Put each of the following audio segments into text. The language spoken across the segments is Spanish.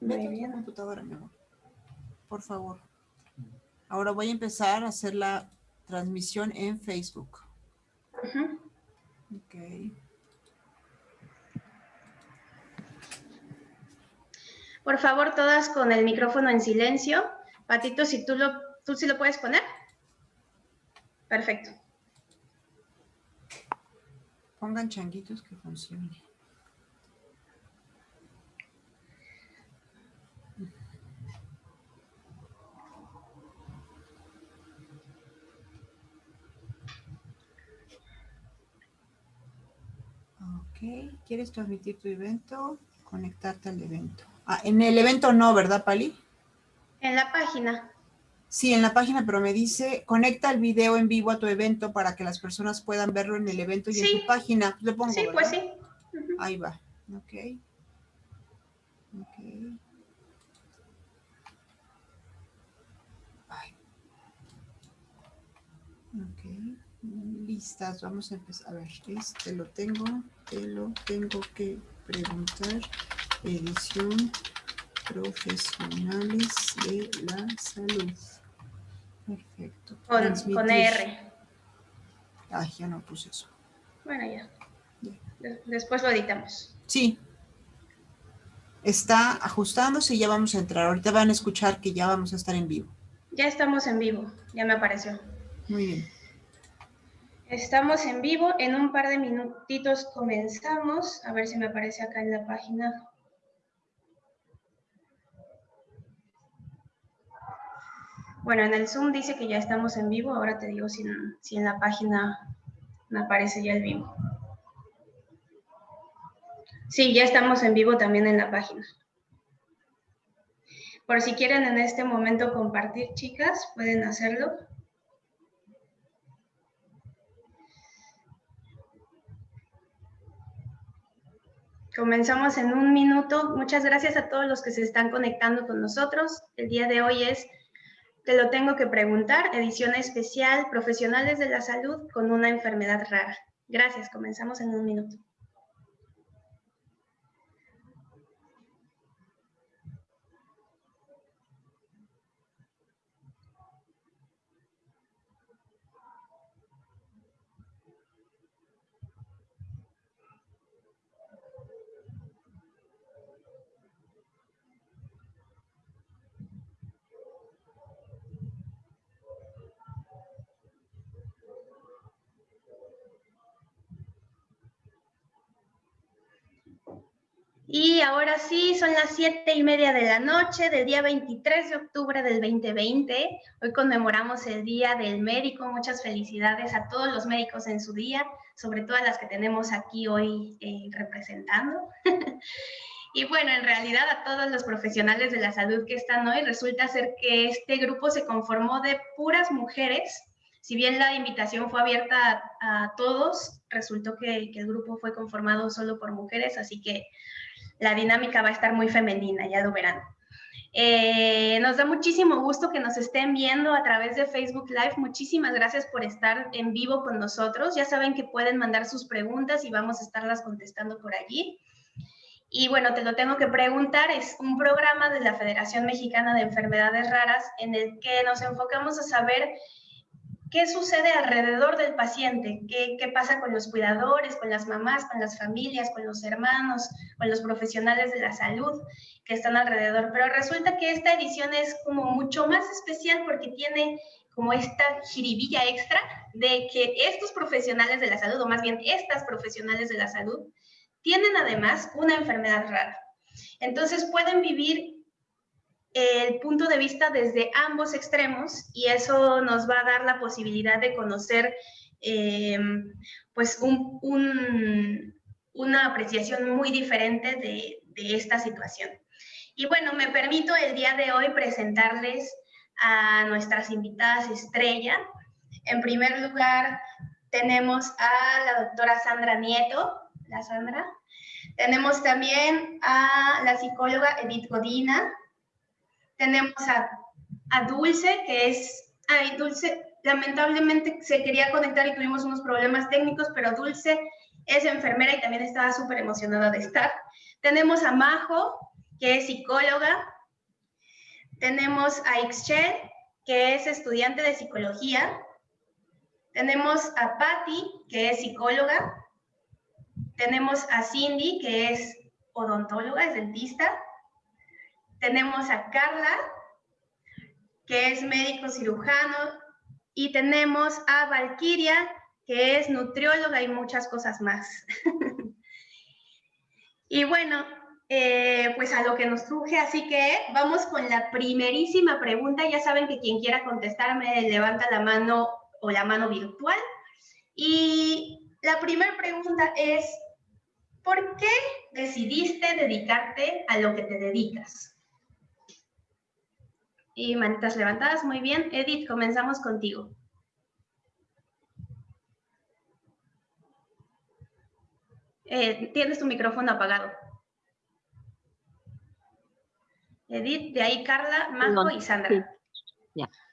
Muy bien. computadora, mi amor. Por favor. Ahora voy a empezar a hacer la transmisión en Facebook. Ok. Por favor, todas con el micrófono en silencio. Patito, si tú lo, tú sí lo puedes poner. Perfecto. Pongan changuitos que funcione. Ok, ¿quieres transmitir tu evento? Conectarte al evento. Ah, en el evento no, ¿verdad, Pali? En la página. Sí, en la página, pero me dice, conecta el video en vivo a tu evento para que las personas puedan verlo en el evento y en tu página. Le pongo, Sí, pues sí. Ahí va. Ok. Ok. Ok. Listas, vamos a empezar. A ver, este lo tengo, te lo tengo que preguntar. Edición profesionales de la salud. Perfecto. Con, R. Ay, ya no puse eso. Bueno, ya. Después lo editamos. Sí. Está ajustándose y ya vamos a entrar. Ahorita van a escuchar que ya vamos a estar en vivo. Ya estamos en vivo. Ya me apareció. Muy bien. Estamos en vivo. En un par de minutitos comenzamos. A ver si me aparece acá en la página. Bueno, en el Zoom dice que ya estamos en vivo. Ahora te digo si, en la página me aparece ya el vivo. Sí, ya estamos en vivo también en la página. Por si quieren en este momento compartir, chicas, pueden hacerlo. Comenzamos en un minuto. Muchas gracias a todos los que se están conectando con nosotros. El día de hoy es te lo tengo que preguntar, edición especial, profesionales de la salud con una enfermedad rara. Gracias, comenzamos en un minuto. Y ahora sí, son las siete y media de la noche del día 23 de octubre del 2020. Hoy conmemoramos el Día del Médico. Muchas felicidades a todos los médicos en su día, sobre todo a las que tenemos aquí hoy eh, representando. y bueno, en realidad a todos los profesionales de la salud que están hoy, resulta ser que este grupo se conformó de puras mujeres. Si bien la invitación fue abierta a, todos, resultó que, que el grupo fue conformado solo por mujeres, así que la dinámica va a estar muy femenina, ya lo verán. Eh, nos da muchísimo gusto que nos estén viendo a través de Facebook Live. Muchísimas gracias por estar en vivo con nosotros. Ya saben que pueden mandar sus preguntas y vamos a estarlas contestando por allí. Y bueno, te lo tengo que preguntar, es un programa de la Federación Mexicana de Enfermedades Raras en el que nos enfocamos a saber ¿Qué sucede alrededor del paciente? ¿Qué, ¿Qué, pasa con los cuidadores, con las mamás, con las familias, con los hermanos, con los profesionales de la salud que están alrededor? Pero resulta que esta edición es como mucho más especial porque tiene como esta jiribilla extra de que estos profesionales de la salud, o más bien estas profesionales de la salud, tienen además una enfermedad rara. Entonces pueden vivir el punto de vista desde ambos extremos y eso nos va a dar la posibilidad de conocer eh, pues una apreciación muy diferente de, de esta situación. Y bueno, me permito el día de hoy presentarles a nuestras invitadas estrella. En primer lugar, tenemos a la doctora Sandra Nieto. La Sandra. Tenemos también a la psicóloga Edith Godina. Tenemos a, Dulce, que es, ay, Dulce, lamentablemente se quería conectar y tuvimos unos problemas técnicos, pero Dulce es enfermera y también estaba súper emocionada de estar. Tenemos a Majo, que es psicóloga. Tenemos a Ixchel, que es estudiante de psicología. Tenemos a Patty, que es psicóloga. Tenemos a Cindy, que es odontóloga, es dentista. Tenemos a Carla, que es médico cirujano. Y tenemos a Valkyria, que es nutrióloga y muchas cosas más. y bueno, eh, pues a lo que nos truje, así que vamos con la primerísima pregunta. Ya saben que quien quiera contestarme levanta la mano o la mano virtual. Y la primera pregunta es, ¿por qué decidiste dedicarte a lo que te dedicas? Y manitas levantadas, muy bien. Edith, comenzamos contigo. Eh, tienes tu micrófono apagado. Edith, de ahí Carla, Marco y Sandra.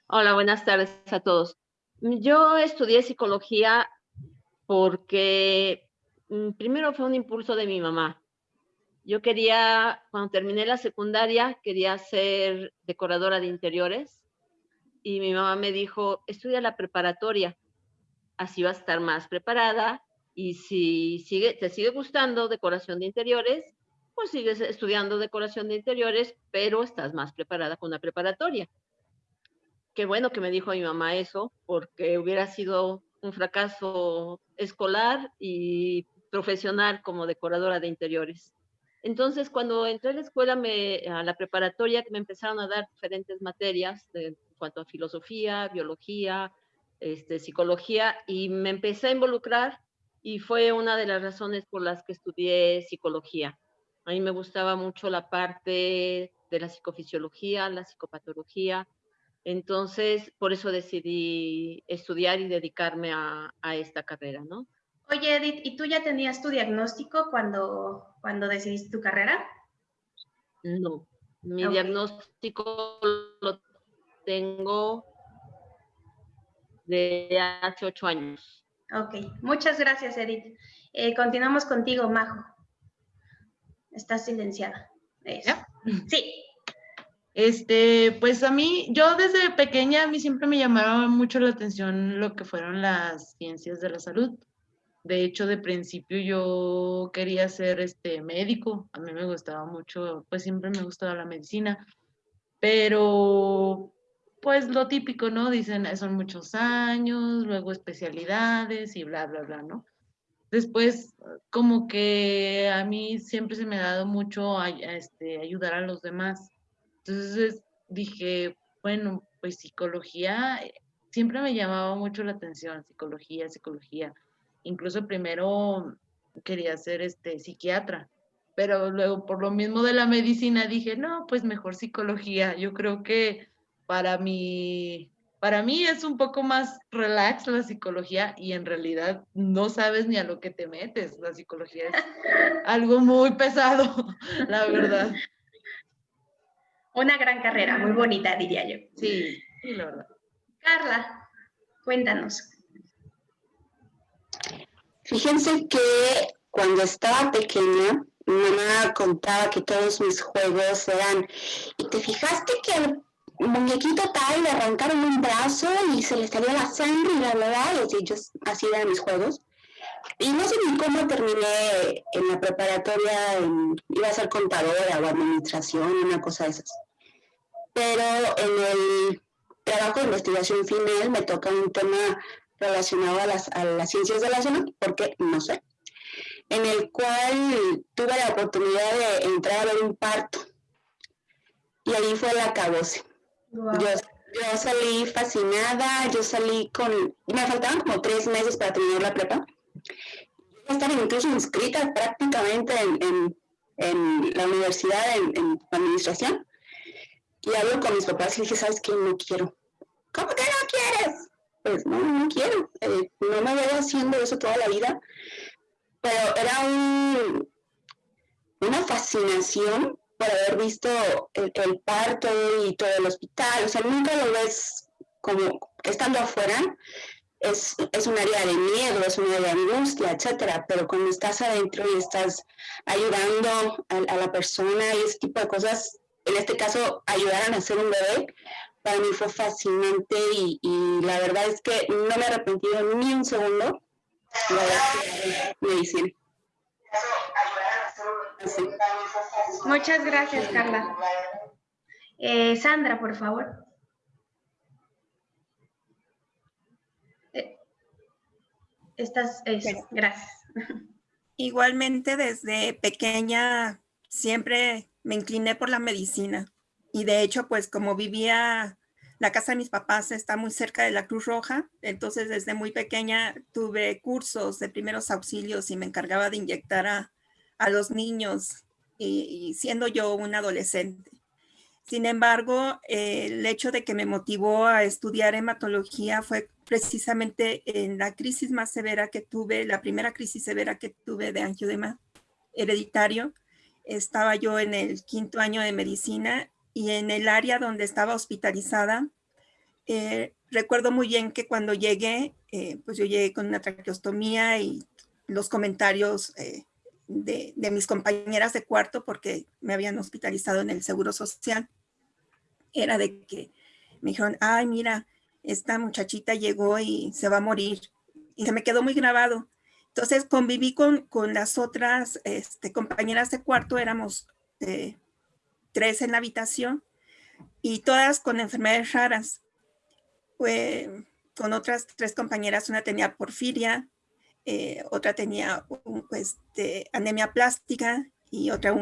Hola, buenas tardes a todos. Yo estudié psicología porque mm, primero fue un impulso de mi mamá. Yo quería, cuando terminé la secundaria, quería ser decoradora de interiores y mi mamá me dijo, estudia la preparatoria, así vas a estar más preparada y si sigue, te sigue gustando decoración de interiores, pues sigues estudiando decoración de interiores, pero estás más preparada con una preparatoria. Qué bueno que me dijo mi mamá eso, porque hubiera sido un fracaso escolar y profesional como decoradora de interiores. Entonces, cuando entré a la escuela, me, a la preparatoria, me empezaron a dar diferentes materias de, en cuanto a filosofía, biología, este, psicología, y me empecé a involucrar y fue una de las razones por las que estudié psicología. A mí me gustaba mucho la parte de la psicofisiología, la psicopatología, entonces por eso decidí estudiar y dedicarme a, esta carrera, ¿no? Oye, Edith, ¿y tú ya tenías tu diagnóstico cuando, cuando decidiste tu carrera? No, mi diagnóstico lo tengo de hace ocho años. Ok, muchas gracias, Edith. Eh, continuamos contigo, Majo. Estás silenciada. Sí. Este, pues a mí, yo desde pequeña, a mí siempre me llamaba mucho la atención lo que fueron las ciencias de la salud. De hecho, de principio yo quería ser este médico, a mí me gustaba mucho, pues siempre me gustaba la medicina, pero pues lo típico, ¿no? Dicen, son muchos años, luego especialidades y bla, bla, bla, ¿no? Después, como que a mí siempre se me ha dado mucho este, ayudar a los demás. Entonces dije, bueno, pues psicología, eh, siempre me llamaba mucho la atención, psicología, psicología. Incluso primero quería ser este, psiquiatra, pero luego por lo mismo de la medicina dije, no, pues mejor psicología. Yo creo que para mí, para mí es un poco más relax la psicología y en realidad no sabes ni a lo que te metes. La psicología es algo muy pesado, la verdad. Una gran carrera, muy bonita, diría yo. Sí, sí, la verdad. Carla, cuéntanos. Fíjense que cuando estaba pequeña, mi mamá contaba que todos mis juegos eran, y te fijaste que muñequito tal, le arrancaron un brazo y se le salió la sangre y la verdad, y yo, así eran mis juegos. Y no sé ni cómo terminé en la preparatoria, iba a ser contadora o administración, una cosa de esas. Pero en el trabajo de investigación final me toca un tema relacionado a las, a las ciencias de la salud, porque no sé, en el cual tuve la oportunidad de entrar a ver un parto. Y ahí fue la acabose. Yo, salí fascinada, yo salí con, me faltaban como tres meses para terminar la prepa. Yo estaba incluso inscrita prácticamente en, en, la universidad, en, administración. Y hablo con mis papás y dije, ¿sabes qué? No quiero. ¿Cómo que no quieres? Pues no, no quiero. Eh, no me veo haciendo eso toda la vida. Pero era un, una fascinación por haber visto el, parto y todo el hospital, o sea, nunca lo ves como estando afuera, es, es, un área de miedo, es un área de angustia, etcétera, pero cuando estás adentro y estás ayudando a, a, la persona y ese tipo de cosas, en este caso, ayudar a nacer un bebé, para mí fue fascinante y, y la verdad es que no me he arrepentido ni un segundo de medicina. Muchas gracias, Carla. Eh, Sandra, por favor. Eh, estás, gracias. Igualmente, desde pequeña siempre me incliné por la medicina. Y de hecho, pues como vivía, la casa de mis papás está muy cerca de la Cruz Roja, entonces desde muy pequeña tuve cursos de primeros auxilios y me encargaba de inyectar a, a los niños y, siendo yo un adolescente. Sin embargo, el hecho de que me motivó a estudiar hematología fue precisamente en la crisis más severa que tuve, la primera crisis severa que tuve de angiodema hereditario. Estaba yo en el quinto año de medicina y en el área donde estaba hospitalizada, eh, recuerdo muy bien que cuando llegué, eh, pues yo llegué con una traqueostomía y los comentarios eh, de, mis compañeras de cuarto porque me habían hospitalizado en el Seguro Social. Era de que me dijeron, ay, mira, esta muchachita llegó y se va a morir. Y se me quedó muy grabado. Entonces conviví con, con las otras este, compañeras de cuarto, éramos eh, tres en la habitación y todas con enfermedades raras. Con otras tres compañeras, una tenía porfiria, eh, otra tenía pues, anemia plástica y otra,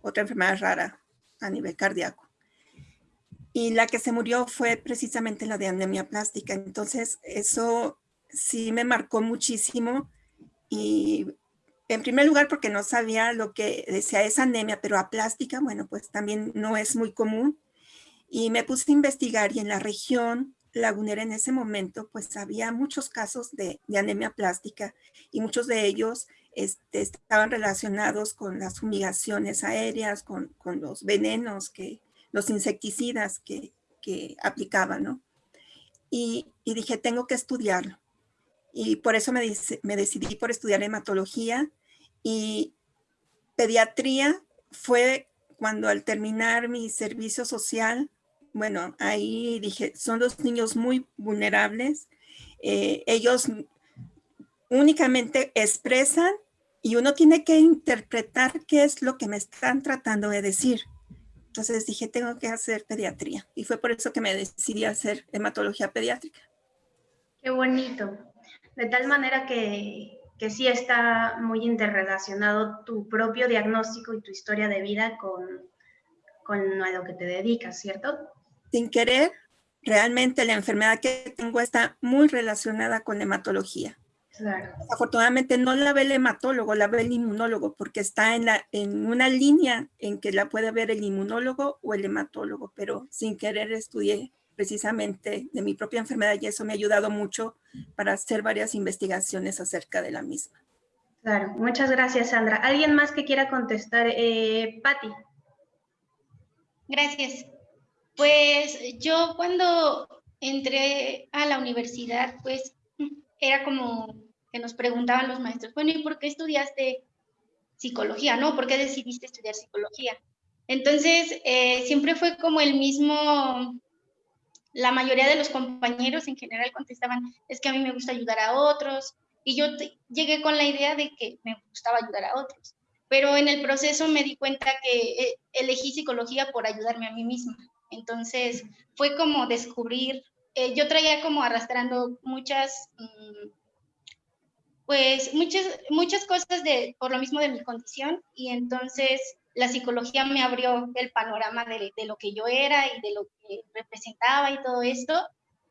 otra enfermedad rara a nivel cardíaco. Y la que se murió fue precisamente la de anemia plástica. Entonces, eso sí me marcó muchísimo. Y en primer lugar, porque no sabía lo que decía esa anemia, pero aplástica, bueno, pues también no es muy común. Y me puse a investigar y en la región lagunera en ese momento, pues había muchos casos de, anemia plástica y muchos de ellos este, estaban relacionados con las fumigaciones aéreas, con, los venenos, que, los insecticidas que, aplicaban, ¿no? Y, dije, tengo que estudiarlo. Y por eso me, me decidí por estudiar hematología y pediatría fue cuando al terminar mi servicio social bueno, ahí dije, son dos niños muy vulnerables. Eh, ellos únicamente expresan y uno tiene que interpretar qué es lo que me están tratando de decir. Entonces dije, tengo que hacer pediatría. Y fue por eso que me decidí a hacer hematología pediátrica. Qué bonito. De tal manera que, que sí está muy interrelacionado tu propio diagnóstico y tu historia de vida con, con a lo que te dedicas, ¿cierto? sin querer, realmente la enfermedad que tengo está muy relacionada con hematología. Afortunadamente no la ve el hematólogo, la ve el inmunólogo, porque está en, la, en una línea en que la puede ver el inmunólogo o el hematólogo, pero sin querer estudié precisamente de mi propia enfermedad y eso me ha ayudado mucho para hacer varias investigaciones acerca de la misma. Claro, muchas gracias Sandra. ¿Alguien más que quiera contestar? Eh, Patti. Gracias. Pues yo cuando entré a la universidad, pues era como que nos preguntaban los maestros, bueno, ¿y por qué estudiaste psicología? ¿No? ¿Por qué decidiste estudiar psicología? Entonces, eh, siempre fue como el mismo, la mayoría de los compañeros en general contestaban, es que a mí me gusta ayudar a otros, y yo llegué con la idea de que me gustaba ayudar a otros, pero en el proceso me di cuenta que eh, elegí psicología por ayudarme a mí misma. Entonces fue como descubrir, eh, yo traía como arrastrando muchas, mm, pues muchas, muchas cosas de, por lo mismo de mi condición. Y entonces la psicología me abrió el panorama de, lo que yo era y de lo que representaba y todo esto.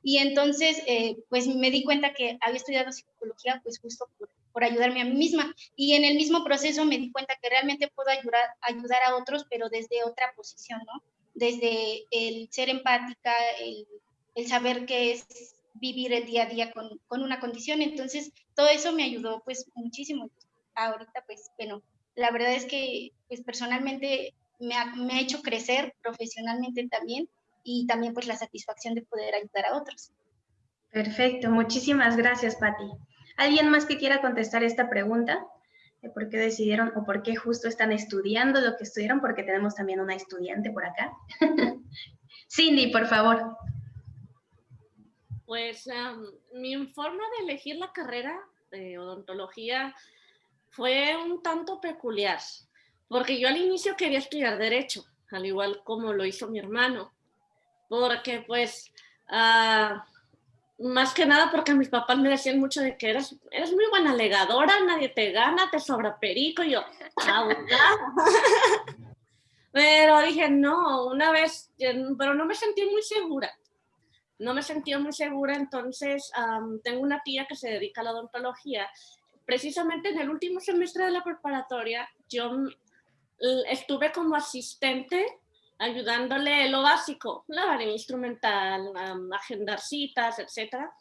Y entonces, eh, pues me di cuenta que había estudiado psicología, pues justo por, por, ayudarme a mí misma. Y en el mismo proceso me di cuenta que realmente puedo ayudar, ayudar a otros, pero desde otra posición, ¿no? desde el ser empática, el, saber qué es vivir el día a día con, una condición. Entonces, todo eso me ayudó pues muchísimo. Ahorita, pues, bueno, la verdad es que pues personalmente me ha, me ha hecho crecer profesionalmente también y también pues la satisfacción de poder ayudar a otros. Perfecto, muchísimas gracias, Patti. ¿Alguien más que quiera contestar esta pregunta? ¿De por qué decidieron o por qué justo están estudiando lo que estudiaron? Porque tenemos también una estudiante por acá. Cindy, por favor. Pues mi forma de elegir la carrera de odontología fue un tanto peculiar, porque yo al inicio quería estudiar Derecho, al igual como lo hizo mi hermano, porque pues, ah, más que nada porque mis papás me decían mucho de que eres, eres muy buena alegadora, nadie te gana, te sobra perico, y yo, Pero dije, no, una vez, pero no me sentí muy segura. No me sentí muy segura, entonces tengo una tía que se dedica a la odontología. Precisamente en el último semestre de la preparatoria, yo estuve como asistente ayudándole lo básico, lavar el instrumental, agendar citas, etcétera.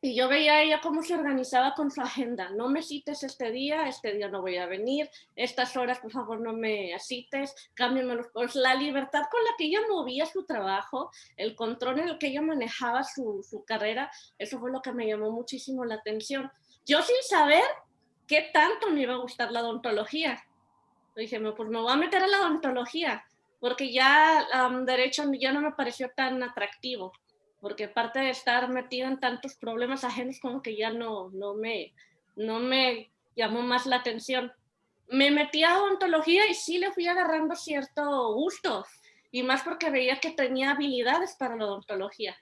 Y yo veía a ella cómo se organizaba con su agenda. No me cites este día, este día no voy a venir, estas horas por favor no me cites, cámbiamelo. Pues la libertad con la que ella movía su trabajo, el control en el que ella manejaba su, su carrera, eso fue lo que me llamó muchísimo la atención. Yo sin saber qué tanto me iba a gustar la odontología. Dije, pues me voy a meter a la odontología, porque ya derecho ya no me pareció tan atractivo porque aparte de estar metido en tantos problemas ajenos, como que ya no, no, me, no me llamó más la atención. Me metí a odontología y sí le fui agarrando cierto gusto, y más porque veía que tenía habilidades para la odontología.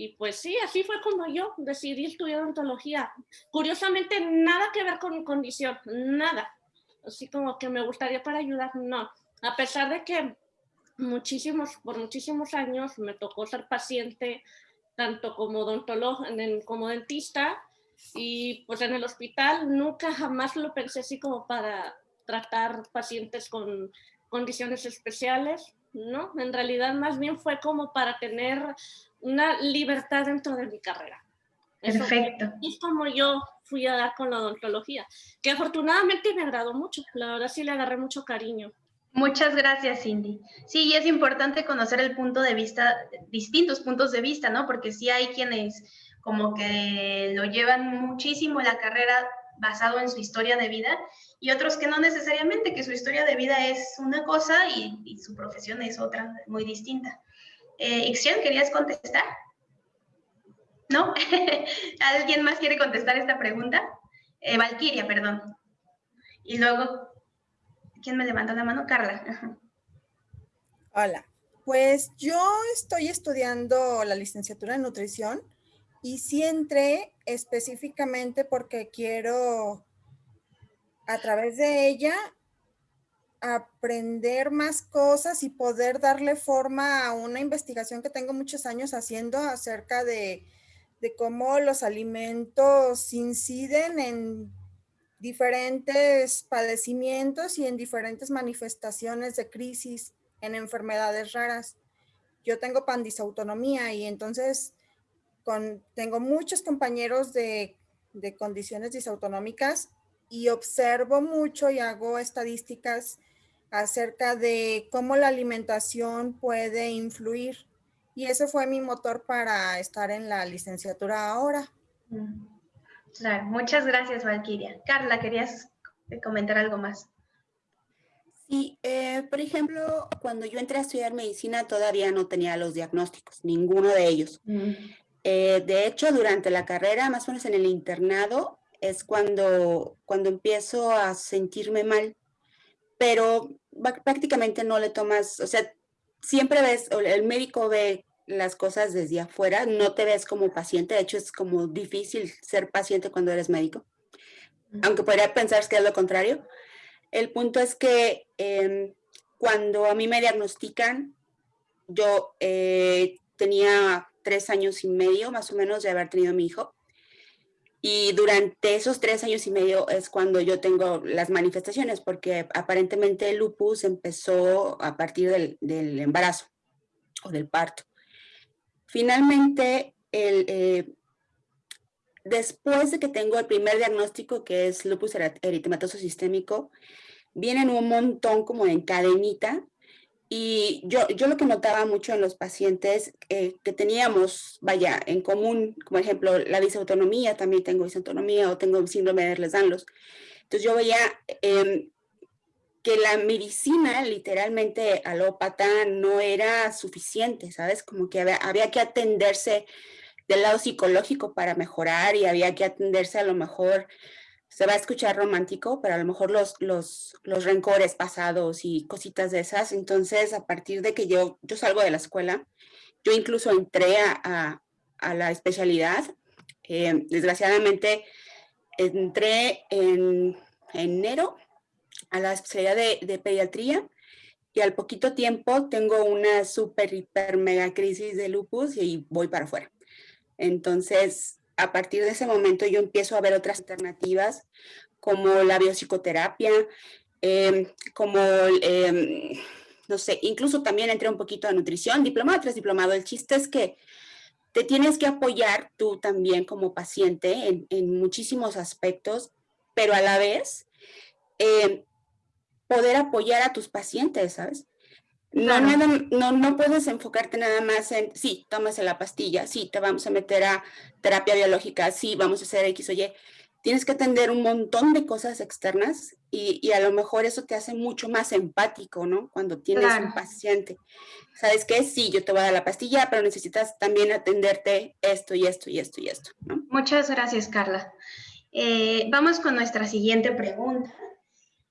Y pues sí, así fue como yo decidí estudiar odontología. Curiosamente, nada que ver con mi condición, nada. Así como que me gustaría para ayudar, no. A pesar de que muchísimos, por muchísimos años me tocó ser paciente tanto como odontólogo como dentista y pues en el hospital nunca jamás lo pensé así como para tratar pacientes con condiciones especiales, ¿no? En realidad más bien fue como para tener una libertad dentro de mi carrera. Perfecto. es como yo fui a dar con la odontología, que afortunadamente me agradó mucho, la verdad sí le agarré mucho cariño. Muchas gracias, Cindy. Sí, es importante conocer el punto de vista, distintos puntos de vista, ¿no? Porque sí hay quienes como que lo llevan muchísimo la carrera basado en su historia de vida y otros que no necesariamente, que su historia de vida es una cosa y, su profesión es otra, muy distinta. Eh, ¿querías contestar? ¿No? ¿Alguien más quiere contestar esta pregunta? Eh, Valquiria, perdón. Y luego ¿Quién me levanta la mano? Carla. Hola. Pues yo estoy estudiando la licenciatura en nutrición y sí entré específicamente porque quiero a través de ella aprender más cosas y poder darle forma a una investigación que tengo muchos años haciendo acerca de, de cómo los alimentos inciden en diferentes padecimientos y en diferentes manifestaciones de crisis en enfermedades raras. Yo tengo pandisautonomía y entonces con, tengo muchos compañeros de, de condiciones disautonómicas y observo mucho y hago estadísticas acerca de cómo la alimentación puede influir. Y eso fue mi motor para estar en la licenciatura ahora. Mm. Claro, muchas gracias, Valquiria. Carla, ¿querías comentar algo más? Sí, eh, por ejemplo, cuando yo entré a estudiar medicina todavía no tenía los diagnósticos, ninguno de ellos. Mm. Eh, de hecho, durante la carrera, más o menos en el internado, es cuando, cuando empiezo a sentirme mal, pero prácticamente no le tomas, o sea, siempre ves, el médico ve las cosas desde afuera, no te ves como paciente, de hecho es como difícil ser paciente cuando eres médico, aunque podría pensar que es lo contrario. El punto es que em, cuando a mí me diagnostican, yo eh, tenía tres años y medio más o menos de haber tenido mi hijo. Y durante esos tres años y medio es cuando yo tengo las manifestaciones, porque aparentemente el lupus empezó a partir del, del embarazo o del parto. Finalmente, eh, después de que tengo el primer diagnóstico, que es lupus eritematoso sistémico, vienen un montón como en cadenita y yo, yo lo que notaba mucho en los pacientes eh, que teníamos, vaya, en común, como ejemplo, la disautonomía, también tengo disautonomía o tengo síndrome de Ehlers-Danlos. Entonces yo veía em, que la medicina literalmente alópata no era suficiente, ¿sabes? Como que había, había, que atenderse del lado psicológico para mejorar y había que atenderse a lo mejor se va a escuchar romántico, pero a lo mejor los, los, los rencores pasados y cositas de esas. Entonces, a partir de que yo, yo salgo de la escuela, yo incluso entré a, a, la especialidad. Eh, desgraciadamente, entré en enero a la especialidad de, de, pediatría y al poquito tiempo tengo una super, hiper, mega crisis de lupus y voy para afuera. Entonces, a partir de ese momento yo empiezo a ver otras alternativas como la biopsicoterapia, em, como, em, no sé, incluso también entré un poquito a nutrición, diplomado tras diplomado. El chiste es que te tienes que apoyar tú también como paciente en, muchísimos aspectos, pero a la vez em, poder apoyar a tus pacientes, ¿sabes? No, no, no puedes enfocarte nada más en, sí, tómase la pastilla, sí, te vamos a meter a terapia biológica, sí, vamos a hacer X o Y. Tienes que atender un montón de cosas externas y, y a lo mejor eso te hace mucho más empático, ¿no? Cuando tienes un paciente. ¿Sabes qué? Sí, yo te voy a dar la pastilla, pero necesitas también atenderte esto y esto y esto y esto, ¿no? Muchas gracias, Carla. Eh, vamos con nuestra siguiente pregunta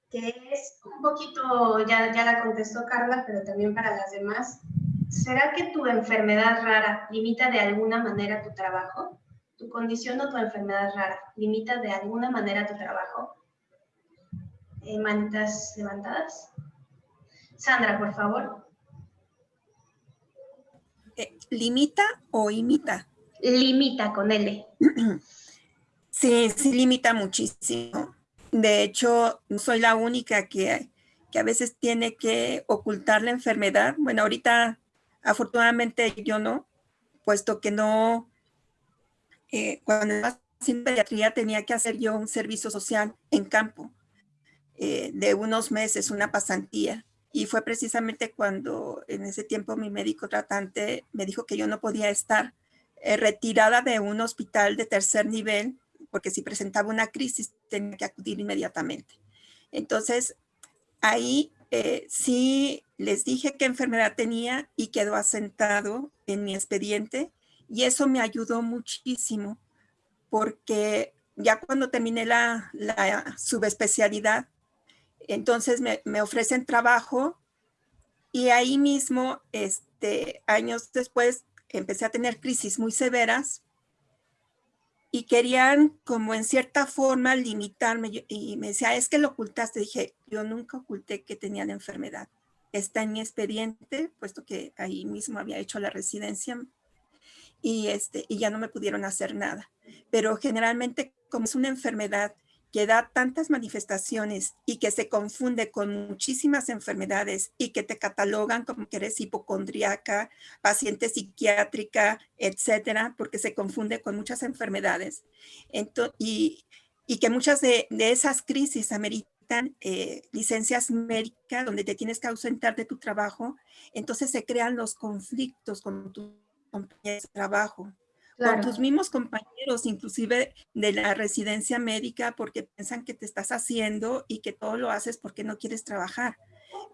que es un poquito, ya, ya la contestó Carla, pero también para las demás. ¿Será que tu enfermedad rara limita de alguna manera tu trabajo? ¿Tu condición o tu enfermedad rara limita de alguna manera tu trabajo? Eh, manitas levantadas. Sandra, por favor. Eh, ¿Limita o imita? Limita con L. Sí, sí limita muchísimo. De hecho, soy la única que, que a veces tiene que ocultar la enfermedad. Bueno, ahorita afortunadamente yo no, puesto que no, eh, cuando estaba en pediatría tenía que hacer yo un servicio social en campo eh, de unos meses, una pasantía. Y fue precisamente cuando en ese tiempo mi médico tratante me dijo que yo no podía estar eh, retirada de un hospital de tercer nivel porque si presentaba una crisis tenía que acudir inmediatamente. Entonces, ahí eh, sí les dije qué enfermedad tenía y quedó asentado en mi expediente y eso me ayudó muchísimo porque ya cuando terminé la, subespecialidad, entonces me, me, ofrecen trabajo y ahí mismo, este, años después, empecé a tener crisis muy severas y querían como en cierta forma limitarme y me decía, es que lo ocultaste. Dije, yo nunca oculté que tenía la enfermedad. Está en mi expediente, puesto que ahí mismo había hecho la residencia y, este, y ya no me pudieron hacer nada. Pero generalmente como es una enfermedad que da tantas manifestaciones y que se confunde con muchísimas enfermedades y que te catalogan como que eres hipocondríaca, paciente psiquiátrica, etcétera, porque se confunde con muchas enfermedades. y, que muchas de, esas crisis ameritan eh, licencias médicas donde te tienes que ausentar de tu trabajo, entonces se crean los conflictos con tu trabajo con tus mismos compañeros, inclusive de la residencia médica, porque piensan que te estás haciendo y que todo lo haces porque no quieres trabajar.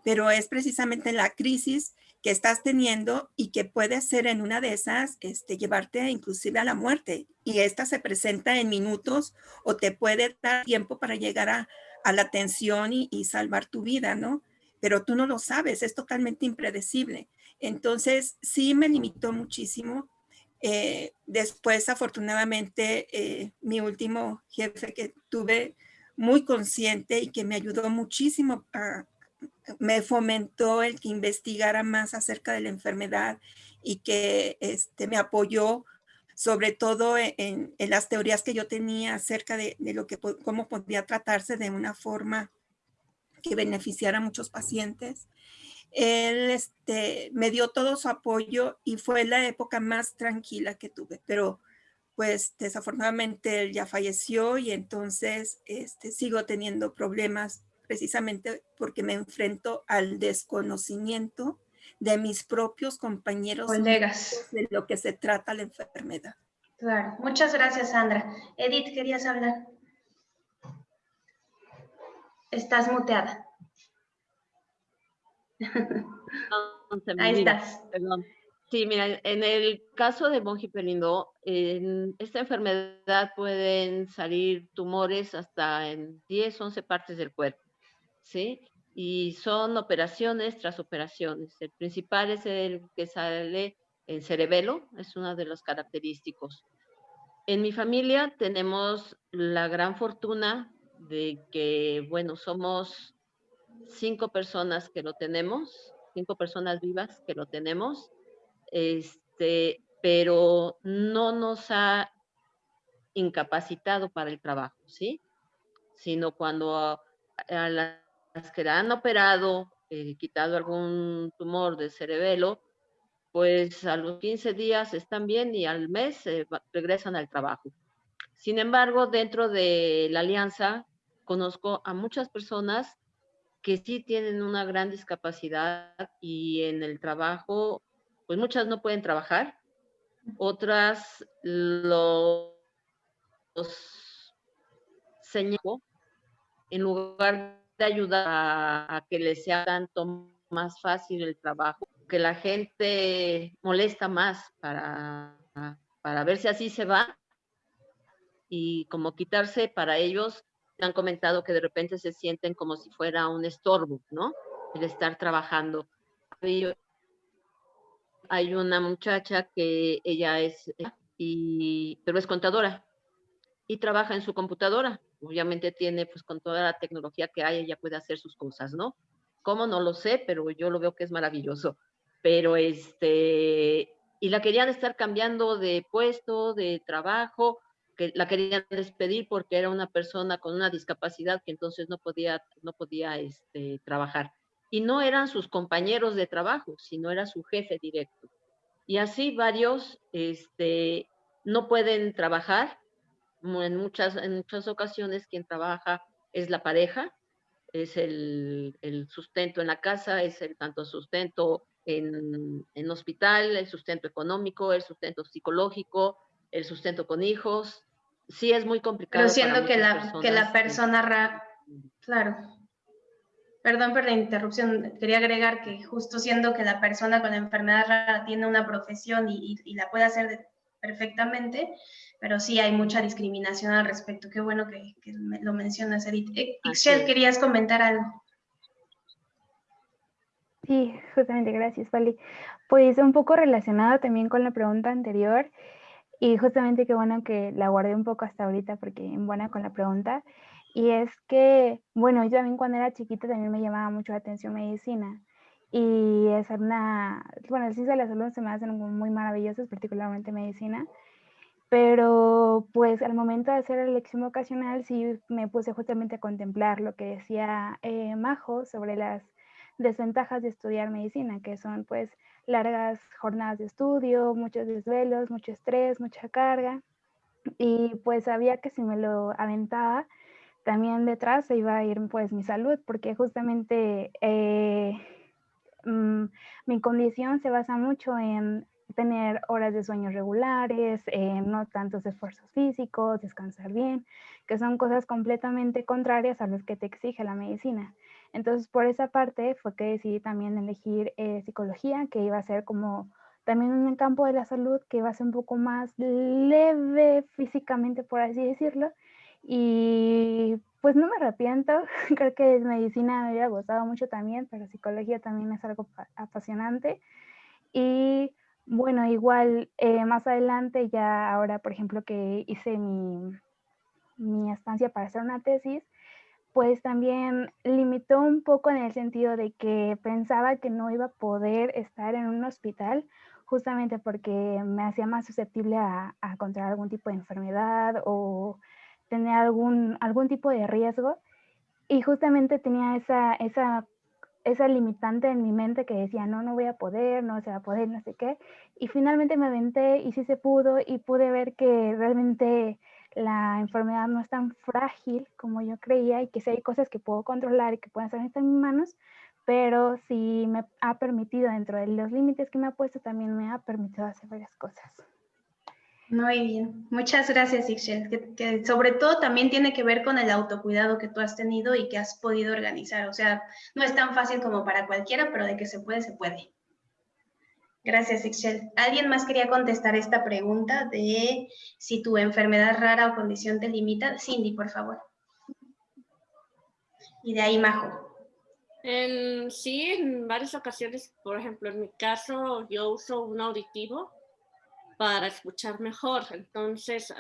Pero es precisamente la crisis que estás teniendo y que puede ser en una de esas este, llevarte inclusive a la muerte. Y esta se presenta en minutos o te puede dar tiempo para llegar a, a la atención y, y salvar tu vida, ¿no? Pero tú no lo sabes, es totalmente impredecible. Entonces, sí me limitó muchísimo eh, después, afortunadamente, eh, mi último jefe que tuve muy consciente y que me ayudó muchísimo, me fomentó el que investigara más acerca de la enfermedad y que este, me apoyó sobre todo en, las teorías que yo tenía acerca de, de, lo que cómo podía tratarse de una forma que beneficiara a muchos pacientes él este, me dio todo su apoyo y fue la época más tranquila que tuve, pero pues desafortunadamente él ya falleció y entonces este, sigo teniendo problemas precisamente porque me enfrento al desconocimiento de mis propios compañeros colegas de lo que se trata la enfermedad. Claro, muchas gracias Sandra. Edith, ¿querías hablar? Estás muteada. Ahí estás. Perdón. Sí, mira, en el caso de Bonji en esta enfermedad pueden salir tumores hasta en 10, 11 partes del cuerpo, ¿sí? Y son operaciones tras operaciones. El principal es el que sale en cerebelo, es uno de los característicos. En mi familia tenemos la gran fortuna de que, bueno, somos cinco personas que lo tenemos, cinco personas vivas que lo tenemos, este, pero no nos ha incapacitado para el trabajo, ¿sí? Sino cuando a, las que han operado, eh, quitado algún tumor de cerebelo, pues a los 15 días están bien y al mes regresan al trabajo. Sin embargo, dentro de la alianza conozco a muchas personas que sí tienen una gran discapacidad y en el trabajo, pues muchas no pueden trabajar, otras los, señaló en lugar de ayudar a, que les sea tanto más fácil el trabajo, que la gente molesta más para, para ver si así se va y como quitarse para ellos han comentado que de repente se sienten como si fuera un estorbo, ¿no? El estar trabajando. Hay una muchacha que ella es, y, pero es contadora y trabaja en su computadora. Obviamente tiene, pues con toda la tecnología que hay, ella puede hacer sus cosas, ¿no? ¿Cómo? No lo sé, pero yo lo veo que es maravilloso. Pero este, y la querían estar cambiando de puesto, de trabajo, la querían despedir porque era una persona con una discapacidad que entonces no podía, no podía este, trabajar. Y no eran sus compañeros de trabajo, sino era su jefe directo. Y así varios este, no pueden trabajar. En muchas, en muchas ocasiones quien trabaja es la pareja, es el, el sustento en la casa, es el tanto sustento en, en hospital, el sustento económico, el sustento psicológico, el sustento con hijos, sí es muy complicado. Pero siendo que la, que la persona, claro, perdón por la interrupción, quería agregar que justo siendo que la persona con la enfermedad rara tiene una profesión y, y, la puede hacer perfectamente, pero sí hay mucha discriminación al respecto. Qué bueno que, que lo mencionas, Edith. Eh, Ixchel, ¿querías comentar algo? Sí, justamente, gracias, Pali. Pues un poco relacionado también con la pregunta anterior, y justamente qué bueno que la guardé un poco hasta ahorita porque en buena con la pregunta. Y es que, bueno, yo también cuando era chiquita también me llamaba mucho la atención medicina. Y es una, bueno, el ciencia de la salud se me hacen muy maravillosas, particularmente medicina. Pero pues al momento de hacer la elección vocacional sí me puse justamente a contemplar lo que decía eh, Majo sobre las desventajas de estudiar medicina, que son pues largas jornadas de estudio, muchos desvelos, mucho estrés, mucha carga. Y pues sabía que si me lo aventaba, también detrás se iba a ir pues mi salud, porque justamente eh, mm, mi condición se basa mucho en tener horas de sueño regulares, no tantos esfuerzos físicos, descansar bien, que son cosas completamente contrarias a las que te exige la medicina. Entonces, por esa parte fue que decidí también elegir eh, psicología, que iba a ser como también el campo de la salud, que iba a ser un poco más leve físicamente, por así decirlo. Y pues no me arrepiento, creo que medicina me hubiera gustado mucho también, pero psicología también es algo apasionante. Y bueno, igual eh, más adelante, ya ahora, por ejemplo, que hice mi, mi estancia para hacer una tesis, pues también limitó un poco en el sentido de que pensaba que no iba a poder estar en un hospital justamente porque me hacía más susceptible a, a contraer algún tipo de enfermedad o tener algún, algún tipo de riesgo. Y justamente tenía esa, esa, esa limitante en mi mente que decía, no, no voy a poder, no se va a poder, no sé qué. Y finalmente me aventé y sí se pudo y pude ver que realmente la enfermedad no es tan frágil como yo creía y que sí hay cosas que puedo controlar y que pueden estar en mis manos, pero sí me ha permitido, dentro de los límites que me ha puesto, también me ha permitido hacer varias cosas. Muy bien, muchas gracias Ixchel, que, sobre todo también tiene que ver con el autocuidado que tú has tenido y que has podido organizar, o sea, no es tan fácil como para cualquiera, pero de que se puede, se puede. Gracias Ixchel. ¿Alguien más quería contestar esta pregunta de si tu enfermedad rara o condición te limita? Cindy, por favor. Y de ahí Majo. Sí, en varias ocasiones, por ejemplo, en mi caso, yo uso un auditivo para escuchar mejor. Entonces,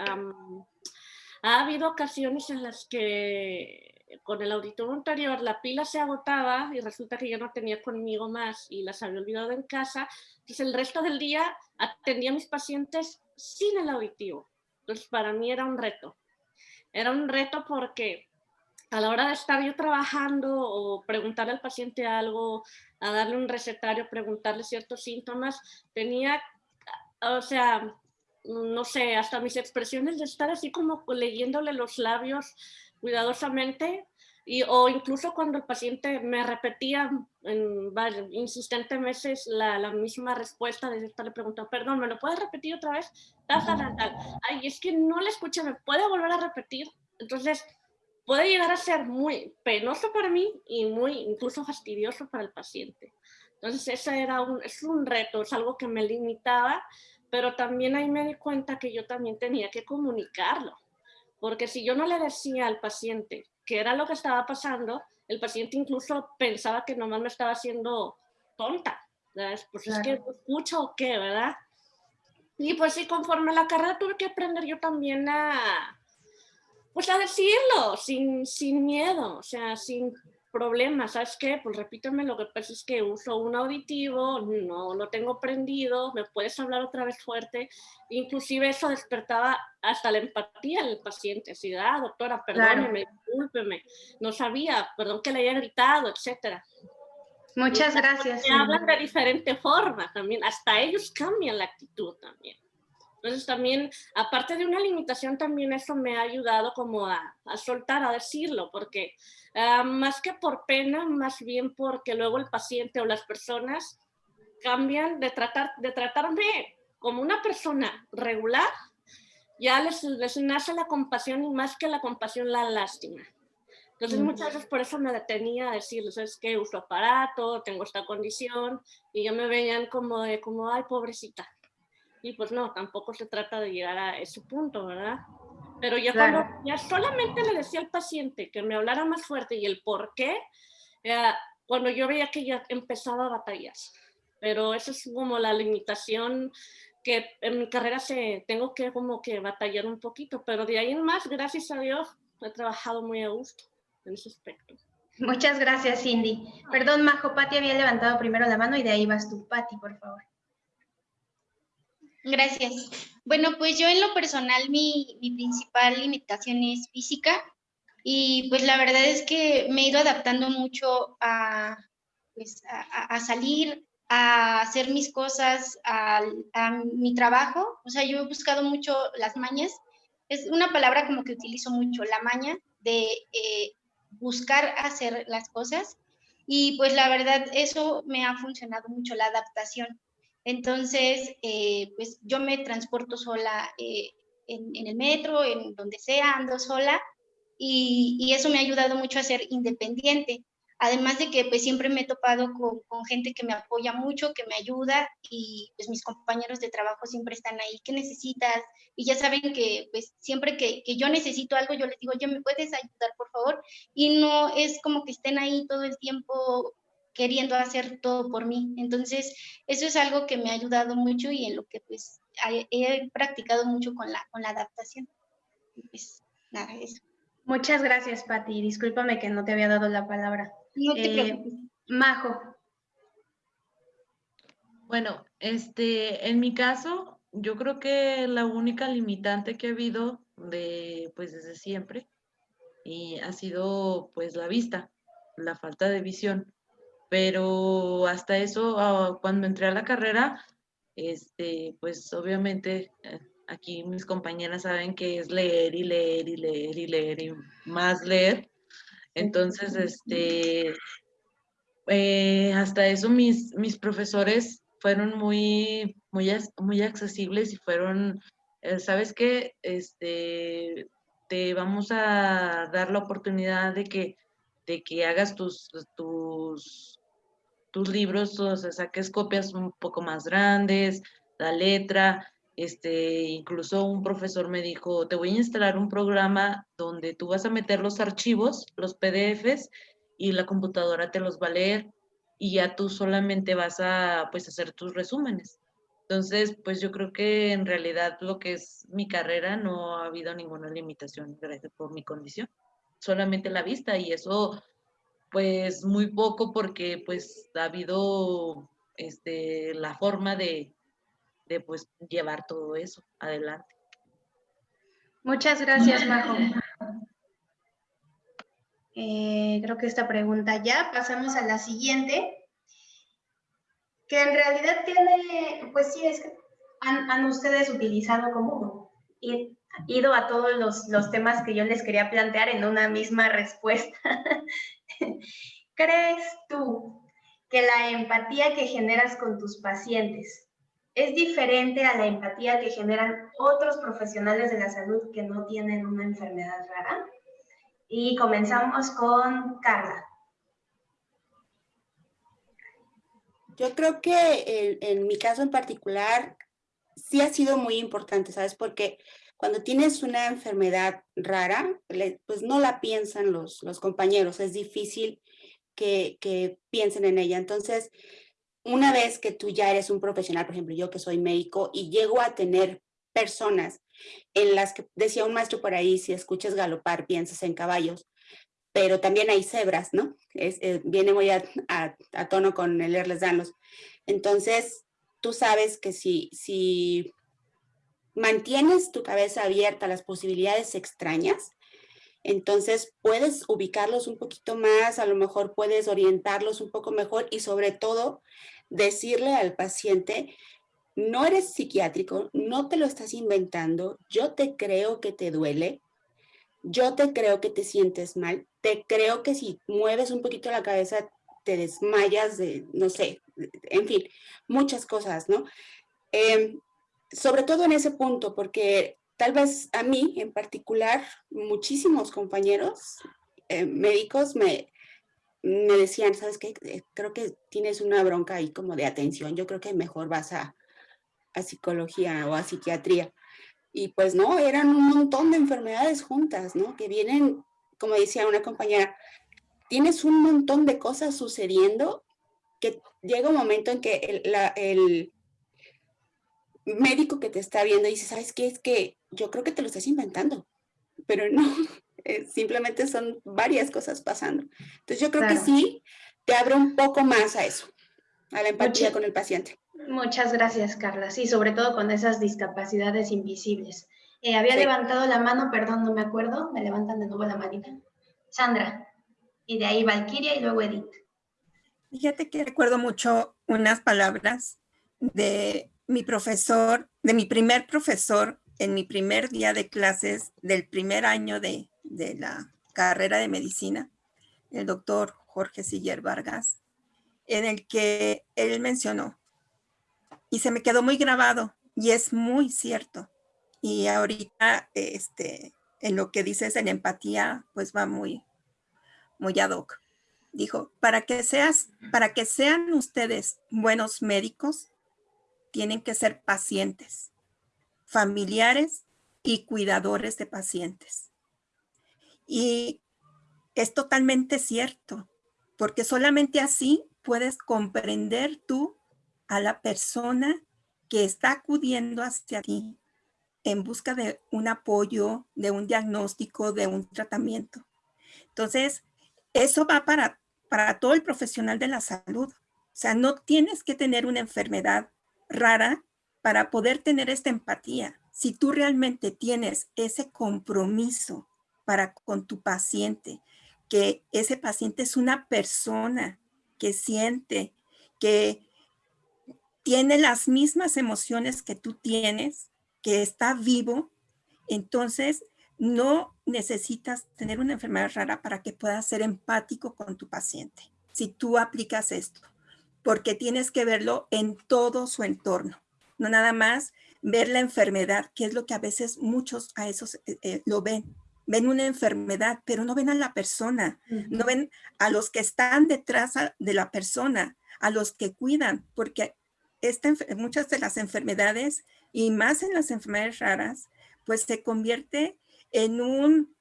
ha habido ocasiones en las que con el auditorio anterior la pila se agotaba y resulta que yo no tenía conmigo más y las había olvidado en casa. Entonces, el resto del día atendía a mis pacientes sin el auditivo. Entonces, para mí era un reto. Era un reto porque a la hora de estar yo trabajando o preguntarle al paciente algo, a darle un recetario, preguntarle ciertos síntomas, tenía o sea, no sé, hasta mis expresiones de estar así como leyéndole los labios cuidadosamente, y, o incluso cuando el paciente me repetía en, insistentemente la, la, misma respuesta, de le preguntando, perdón, ¿me lo puedes repetir otra vez? Tal, tal, tal, Ay, es que no le escuché, ¿me puede volver a repetir? Entonces, puede llegar a ser muy penoso para mí y muy incluso fastidioso para el paciente. Entonces, ese era un, es un reto, es algo que me limitaba, pero también ahí me di cuenta que yo también tenía que comunicarlo, porque si yo no le decía al paciente qué era lo que estaba pasando, el paciente incluso pensaba que nomás me estaba haciendo tonta, Pues es que escucho o qué, ¿verdad? Y pues sí, conforme la carrera tuve que aprender yo también a, pues a decirlo, sin, sin miedo, o sea, sin problema, ¿sabes qué? Pues repíteme, lo que pasa es que uso un auditivo, no lo tengo prendido, me puedes hablar otra vez fuerte, inclusive eso despertaba hasta la empatía del paciente, así, ah, doctora, perdóneme, discúlpeme, no sabía, perdón que le haya gritado, etcétera. Muchas gracias. Hablan de diferente forma también, hasta ellos cambian la actitud también. Entonces también, aparte de una limitación, también eso me ha ayudado como a, a soltar, a decirlo, porque ah, más que por pena, más bien porque luego el paciente o las personas cambian de, tratar, de tratarme como una persona regular, ya les, les nace la compasión y más que la compasión, la lástima. Entonces muchas veces por eso me detenía a decirles, es que uso aparato, tengo esta condición, y ya me veían como de, como, ay, pobrecita. Y pues no, tampoco se trata de llegar a ese punto, ¿verdad? Pero ya cuando ya solamente le decía al paciente que me hablara más fuerte y el por qué, cuando yo veía que ya empezaba batallas. Pero esa es como la limitación que en mi carrera se, tengo que como que batallar un poquito, pero de ahí en más, gracias a Dios, he trabajado muy a gusto en ese aspecto. Muchas gracias, Cindy. Perdón, Majo, Pati había levantado primero la mano y de ahí vas tú, Pati, por favor. Gracias. Bueno, pues yo en lo personal mi, principal limitación es física y pues la verdad es que me he ido adaptando mucho a, pues, a, salir, a hacer mis cosas, a, mi trabajo. O sea, yo he buscado mucho las mañas. Es una palabra como que utilizo mucho, la maña de eh, buscar hacer las cosas. Y pues la verdad, eso me ha funcionado mucho, la adaptación. Entonces, eh, pues yo me transporto sola eh, en, el metro, en donde sea, ando sola y, eso me ha ayudado mucho a ser independiente. Además de que pues siempre me he topado con, gente que me apoya mucho, que me ayuda y pues mis compañeros de trabajo siempre están ahí, ¿qué necesitas? Y ya saben que pues siempre que, que yo necesito algo, yo les digo, oye, ¿me puedes ayudar, por favor? Y no es como que estén ahí todo el tiempo queriendo hacer todo por mí. Entonces, eso es algo que me ha ayudado mucho y en lo que pues he practicado mucho con la, con la adaptación. Pues nada, eso. Muchas gracias, Patti. Discúlpame que no te había dado la palabra. No te eh, preocupes. Majo. Bueno, este, en mi caso, yo creo que la única limitante que ha habido de, pues desde siempre, y ha sido pues la vista, la falta de visión pero hasta eso, ah, cuando entré a la carrera, este, pues obviamente eh, aquí mis compañeras saben que es leer y leer y leer y leer y más leer. Entonces, este, eh, hasta eso mis, mis profesores fueron muy, muy, muy accesibles y fueron, eh, ¿sabes qué? Este, te vamos a dar la oportunidad de que, de que hagas tus, tus, tus libros, o sea, saques copias un poco más grandes, la letra, este, incluso un profesor me dijo, te voy a instalar un programa donde tú vas a meter los archivos, los PDFs, y la computadora te los va a leer y ya tú solamente vas a pues hacer tus resúmenes. Entonces, pues yo creo que en realidad lo que es mi carrera no ha habido ninguna limitación por mi condición, solamente la vista y eso pues muy poco porque pues ha habido este, la forma de, de pues llevar todo eso adelante. Muchas gracias, Majo. Eh, creo que esta pregunta ya. Pasamos a la siguiente, que en realidad tiene, pues sí, es que han, ustedes utilizado como ido a todos los, los temas que yo les quería plantear en una misma respuesta. ¿Crees tú que la empatía que generas con tus pacientes es diferente a la empatía que generan otros profesionales de la salud que no tienen una enfermedad rara? Y comenzamos con Carla. Yo creo que en, mi caso en particular sí ha sido muy importante, ¿sabes? Porque cuando tienes una enfermedad rara, pues no la piensan los, los compañeros, es difícil que, que, piensen en ella. Entonces, una vez que tú ya eres un profesional, por ejemplo, yo que soy médico y llego a tener personas en las que decía un maestro por ahí, si escuchas galopar, piensas en caballos, pero también hay cebras, ¿no? Es, eh, viene muy a, tono con el danos. Entonces, tú sabes que si, si mantienes tu cabeza abierta a las posibilidades extrañas, entonces puedes ubicarlos un poquito más, a lo mejor puedes orientarlos un poco mejor y sobre todo decirle al paciente no eres psiquiátrico, no te lo estás inventando, yo te creo que te duele, yo te creo que te sientes mal, te creo que si mueves un poquito la cabeza te desmayas de, no sé, en fin, muchas cosas, ¿no? Em, sobre todo en ese punto, porque tal vez a mí en particular, muchísimos compañeros eh, médicos me, me decían, ¿sabes qué? Eh, creo que tienes una bronca ahí como de atención, yo creo que mejor vas a, a psicología o a psiquiatría. Y pues no, eran un montón de enfermedades juntas, ¿no? Que vienen, como decía una compañera, tienes un montón de cosas sucediendo que llega un momento en que el, el médico que te está viendo dice, ¿sabes qué? Es que yo creo que te lo estás inventando, pero no, eh, simplemente son varias cosas pasando. Entonces yo creo que sí te abre un poco más a eso, a la empatía con el paciente. Muchas gracias, Carla. Sí, sobre todo con esas discapacidades invisibles. Eh, había levantado la mano, perdón, no me acuerdo. Me levantan de nuevo la manita. Sandra. Y de ahí Valkyria y luego Edith. Fíjate que recuerdo mucho unas palabras de mi profesor, de mi primer profesor en mi primer día de clases del primer año de, de la carrera de medicina, el doctor Jorge Siller Vargas, en el que él mencionó, y se me quedó muy grabado y es muy cierto. Y ahorita, este, en lo que dices en empatía, pues va muy, muy ad hoc. Dijo, para que, seas, para que sean ustedes buenos médicos, tienen que ser pacientes, familiares y cuidadores de pacientes. Y es totalmente cierto, porque solamente así puedes comprender tú a la persona que está acudiendo hacia ti en busca de un apoyo, de un diagnóstico, de un tratamiento. Entonces, eso va para, para todo el profesional de la salud. O sea, no tienes que tener una enfermedad rara para poder tener esta empatía. Si tú realmente tienes ese compromiso para con tu paciente, que ese paciente es una persona que siente, que tiene las mismas emociones que tú tienes, que está vivo, entonces no necesitas tener una enfermedad rara para que puedas ser empático con tu paciente. Si tú aplicas esto, porque tienes que verlo en todo su entorno, no nada más ver la enfermedad, que es lo que a veces muchos a esos eh, eh, lo ven. Ven una enfermedad, pero no ven a la persona, no ven a los que están detrás de la persona, a los que cuidan, porque muchas de las enfermedades, y más en las enfermedades raras, pues se convierte en un,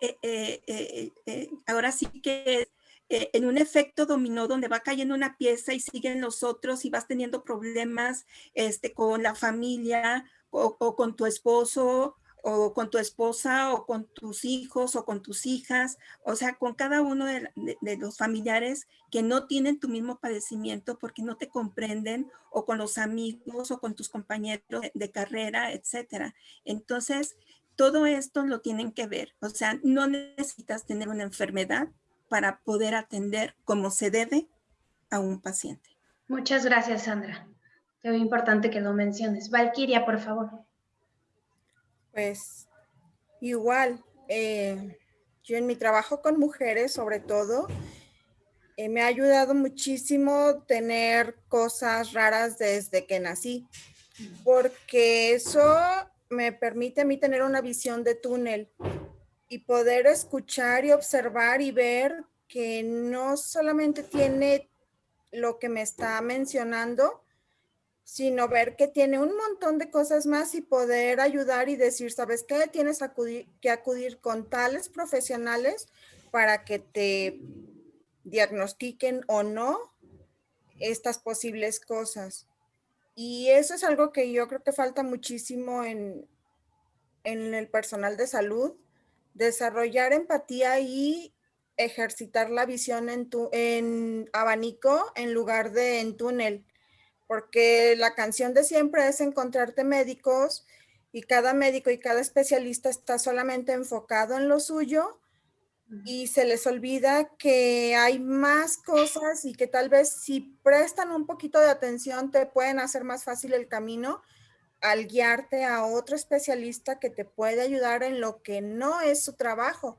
eh, ahora sí que eh, en un efecto dominó donde va cayendo una pieza y siguen los otros y vas teniendo problemas este, con la familia o, con tu esposo o con tu esposa o con tus hijos o con tus hijas, o sea, con cada uno de, los familiares que no tienen tu mismo padecimiento porque no te comprenden o con los amigos o con tus compañeros de, de carrera, etcétera. Entonces, todo esto lo tienen que ver, o sea, no necesitas tener una enfermedad para poder atender como se debe a un paciente. Muchas gracias, Sandra. Es muy importante que lo menciones. Valquiria, por favor. Pues igual, eh, yo en mi trabajo con mujeres, sobre todo, eh, me ha ayudado muchísimo tener cosas raras desde que nací, porque eso me permite a mí tener una visión de túnel y poder escuchar y observar y ver que no solamente tiene lo que me está mencionando, sino ver que tiene un montón de cosas más y poder ayudar y decir, ¿sabes qué? Tienes que acudir con tales profesionales para que te diagnostiquen o no estas posibles cosas. Y eso es algo que yo creo que falta muchísimo en, en el personal de salud, desarrollar empatía y ejercitar la visión en, tu, en abanico en lugar de en túnel, porque la canción de siempre es encontrarte médicos y cada médico y cada especialista está solamente enfocado en lo suyo y se les olvida que hay más cosas y que tal vez si prestan un poquito de atención te pueden hacer más fácil el camino al guiarte a otro especialista que te puede ayudar en lo que no es su trabajo,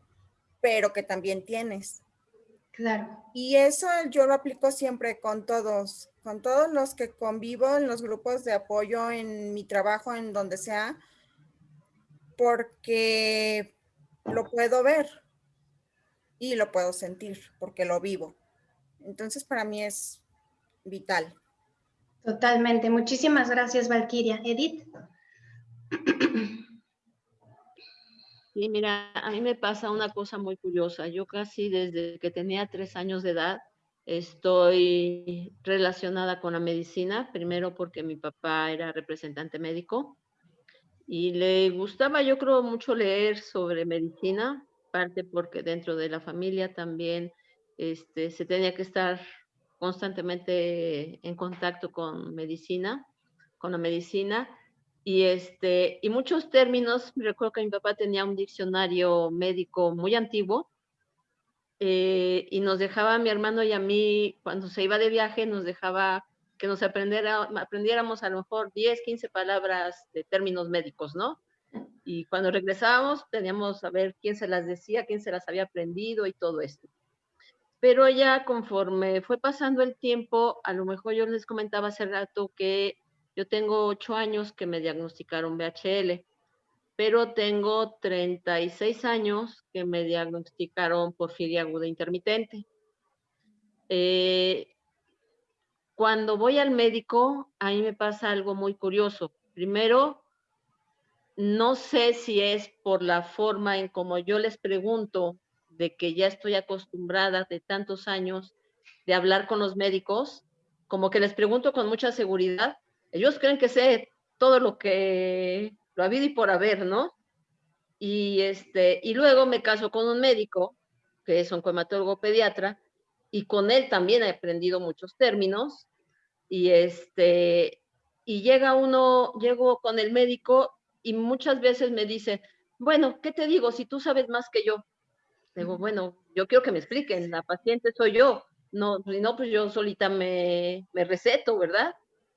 pero que también tienes. Claro. Y eso yo lo aplico siempre con todos, con todos los que convivo en los grupos de apoyo, en mi trabajo, en donde sea, porque lo puedo ver y lo puedo sentir, porque lo vivo. Entonces para mí es vital. Totalmente. Muchísimas gracias, Valquiria. Edith. Sí, mira, a mí me pasa una cosa muy curiosa. Yo casi desde que tenía tres años de edad estoy relacionada con la medicina, primero porque mi papá era representante médico y le gustaba, yo creo, mucho leer sobre medicina, parte porque dentro de la familia también este, se tenía que estar constantemente en contacto con medicina, con la medicina, y, este, y muchos términos, recuerdo que mi papá tenía un diccionario médico muy antiguo, eh, y nos dejaba a mi hermano y a mí, cuando se iba de viaje, nos dejaba que nos aprendiera, aprendiéramos a lo mejor 10, 15 palabras de términos médicos, ¿no? Y cuando regresábamos teníamos a ver quién se las decía, quién se las había aprendido y todo esto pero ya conforme fue pasando el tiempo, a lo mejor yo les comentaba hace rato que yo tengo ocho años que me diagnosticaron BHL, pero tengo 36 años que me diagnosticaron porfiria aguda intermitente. Eh, cuando voy al médico, a mí me pasa algo muy curioso. Primero, no sé si es por la forma en como yo les pregunto de que ya estoy acostumbrada de tantos años de hablar con los médicos, como que les pregunto con mucha seguridad, ellos creen que sé todo lo que lo ha habido y por haber, ¿no? Y, este, y luego me caso con un médico, que es oncohematólogo pediatra, y con él también he aprendido muchos términos, y, este, y llega uno, llego con el médico y muchas veces me dice, bueno, ¿qué te digo? Si tú sabes más que yo, Digo, bueno, yo quiero que me expliquen, la paciente soy yo, no, si no, pues yo solita me, me receto, ¿verdad?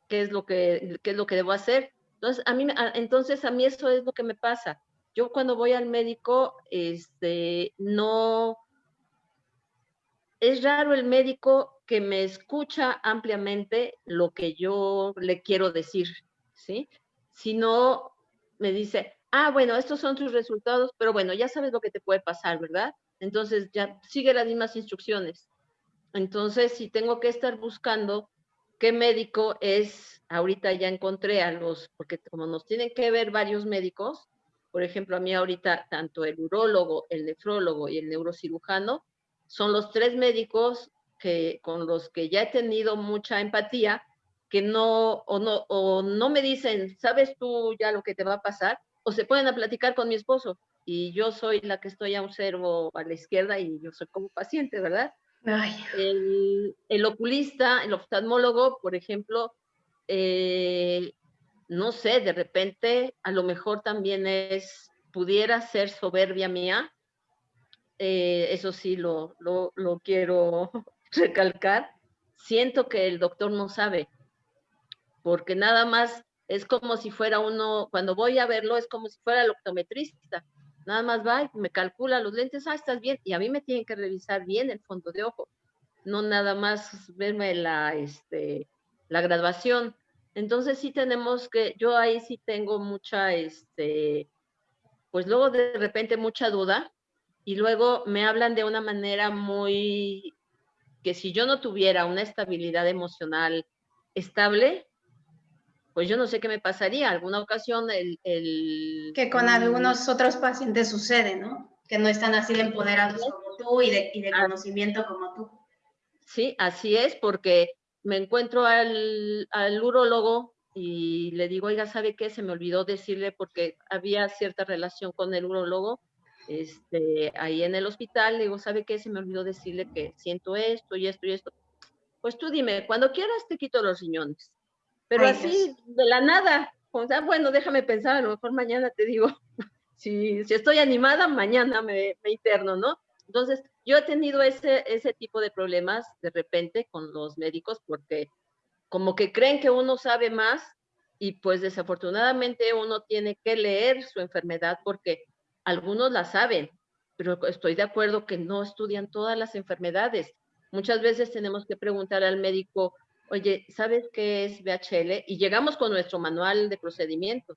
¿Qué es lo que, qué es lo que debo hacer? Entonces a, mí, entonces, a mí eso es lo que me pasa. Yo cuando voy al médico, este, no, es raro el médico que me escucha ampliamente lo que yo le quiero decir, ¿sí? Si no, me dice, ah, bueno, estos son tus resultados, pero bueno, ya sabes lo que te puede pasar, ¿verdad? Entonces ya sigue las mismas instrucciones. Entonces, si tengo que estar buscando qué médico es, ahorita ya encontré a los, porque como nos tienen que ver varios médicos, por ejemplo, a mí ahorita tanto el urólogo, el nefrólogo y el neurocirujano son los tres médicos que, con los que ya he tenido mucha empatía, que no o, no, o no me dicen, ¿sabes tú ya lo que te va a pasar? O se pueden a platicar con mi esposo y yo soy la que estoy a observo a la izquierda y yo soy como paciente, ¿verdad? El, el, oculista, el oftalmólogo, por ejemplo, eh, no sé, de repente a lo mejor también es, pudiera ser soberbia mía, eh, eso sí lo, lo, lo quiero recalcar, siento que el doctor no sabe, porque nada más es como si fuera uno, cuando voy a verlo es como si fuera el optometrista, nada más va y me calcula los lentes, ah, estás bien, y a mí me tienen que revisar bien el fondo de ojo, no nada más verme la, este, la graduación. Entonces sí tenemos que, yo ahí sí tengo mucha, este, pues luego de repente mucha duda y luego me hablan de una manera muy, que si yo no tuviera una estabilidad emocional estable, pues yo no sé qué me pasaría. Alguna ocasión el... el que con algunos otros pacientes sucede, ¿no? Que no están así de empoderados como tú y de, y de conocimiento como tú. Sí, así es, porque me encuentro al, al urólogo y le digo, oiga, ¿sabe qué? Se me olvidó decirle porque había cierta relación con el urólogo este, ahí en el hospital. Le digo, ¿sabe qué? Se me olvidó decirle que siento esto y esto y esto. Pues tú dime, cuando quieras te quito los riñones. Pero así, de la nada, o sea, bueno, déjame pensar, a lo mejor mañana te digo, si, si estoy animada, mañana me, me interno, ¿no? Entonces, yo he tenido ese, ese tipo de problemas de repente con los médicos porque como que creen que uno sabe más y pues desafortunadamente uno tiene que leer su enfermedad porque algunos la saben, pero estoy de acuerdo que no estudian todas las enfermedades. Muchas veces tenemos que preguntar al médico, oye, ¿sabes qué es VHL? Y llegamos con nuestro manual de procedimiento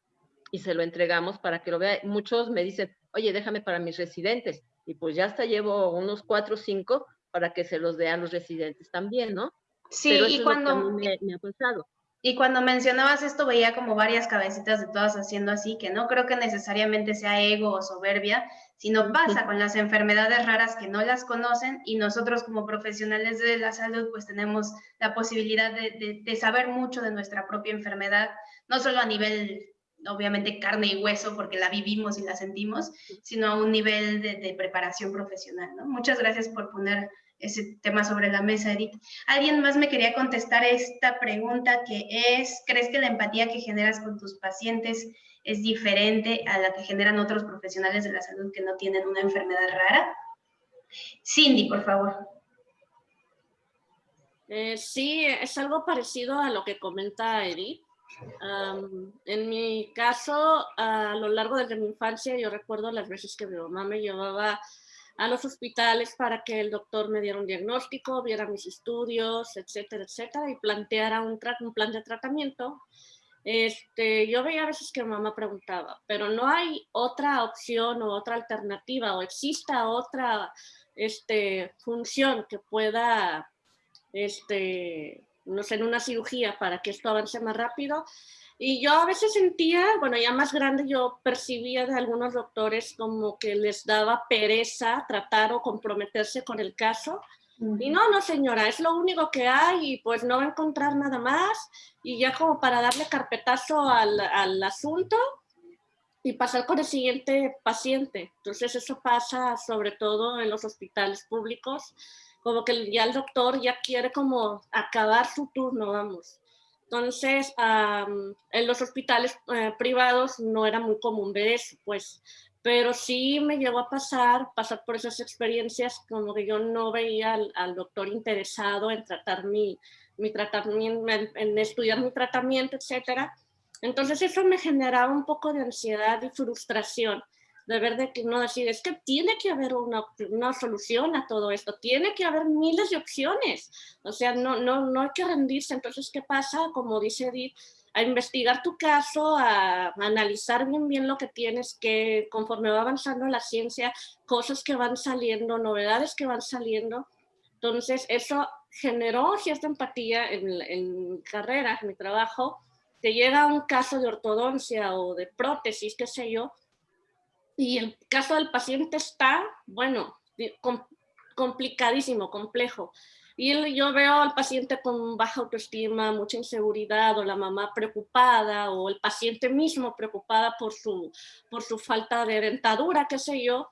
y se lo entregamos para que lo vea. Muchos me dicen, oye, déjame para mis residentes y pues ya hasta llevo unos cuatro o cinco para que se los dé a los residentes también, ¿no? Sí, y cuando... me, ha pasado. Y cuando mencionabas esto, veía como varias cabecitas de todas haciendo así, que no creo que necesariamente sea ego o soberbia, sino pasa con las enfermedades raras que no las conocen y nosotros como profesionales de la salud pues tenemos la posibilidad de, de saber mucho de nuestra propia enfermedad, no solo a nivel obviamente carne y hueso porque la vivimos y la sentimos, sino a un nivel de, preparación profesional. ¿no? Muchas gracias por poner ese tema sobre la mesa, Edith. Alguien más me quería contestar esta pregunta que es, ¿crees que la empatía que generas con tus pacientes es diferente a la que generan otros profesionales de la salud que no tienen una enfermedad rara? Cindy, por favor. Eh, sí, es algo parecido a lo que comenta Edith en mi caso, a lo largo de mi infancia, yo recuerdo las veces que mi mamá me llevaba a los hospitales para que el doctor me diera un diagnóstico, viera mis estudios, etcétera, etcétera, y planteara un, un plan de tratamiento. Este, yo veía a veces que mamá preguntaba, pero no hay otra opción o otra alternativa o exista otra este, función que pueda este, no sé, en una cirugía para que esto avance más rápido. Y yo a veces sentía, bueno, ya más grande, yo percibía de algunos doctores como que les daba pereza tratar o comprometerse con el caso. Y no, no señora, es lo único que hay y pues no va a encontrar nada más. Y ya como para darle carpetazo al, al asunto y pasar con el siguiente paciente. Entonces eso pasa sobre todo en los hospitales públicos como que ya el doctor ya quiere como acabar su turno, vamos. Entonces, en los hospitales eh, privados no era muy común ver eso, pues, pero sí me llegó a pasar, pasar por esas experiencias, como que yo no veía al, doctor interesado en tratar mi, mi tratamiento, en, estudiar mi tratamiento, etcétera, Entonces eso me generaba un poco de ansiedad y frustración de ver de que no decir, es que tiene que haber una, una, solución a todo esto, tiene que haber miles de opciones, o sea, no, no, no hay que rendirse, entonces, ¿qué pasa? Como dice Edith, a investigar tu caso, a, a analizar bien bien lo que tienes, que conforme va avanzando la ciencia, cosas que van saliendo, novedades que van saliendo, entonces eso generó cierta empatía en, en carrera, en mi trabajo, te llega un caso de ortodoncia o de prótesis, qué sé yo, y el caso del paciente está, bueno, complicadísimo, complejo. Y yo veo al paciente con baja autoestima, mucha inseguridad, o la mamá preocupada, o el paciente mismo preocupada por su, por su falta de dentadura, qué sé yo,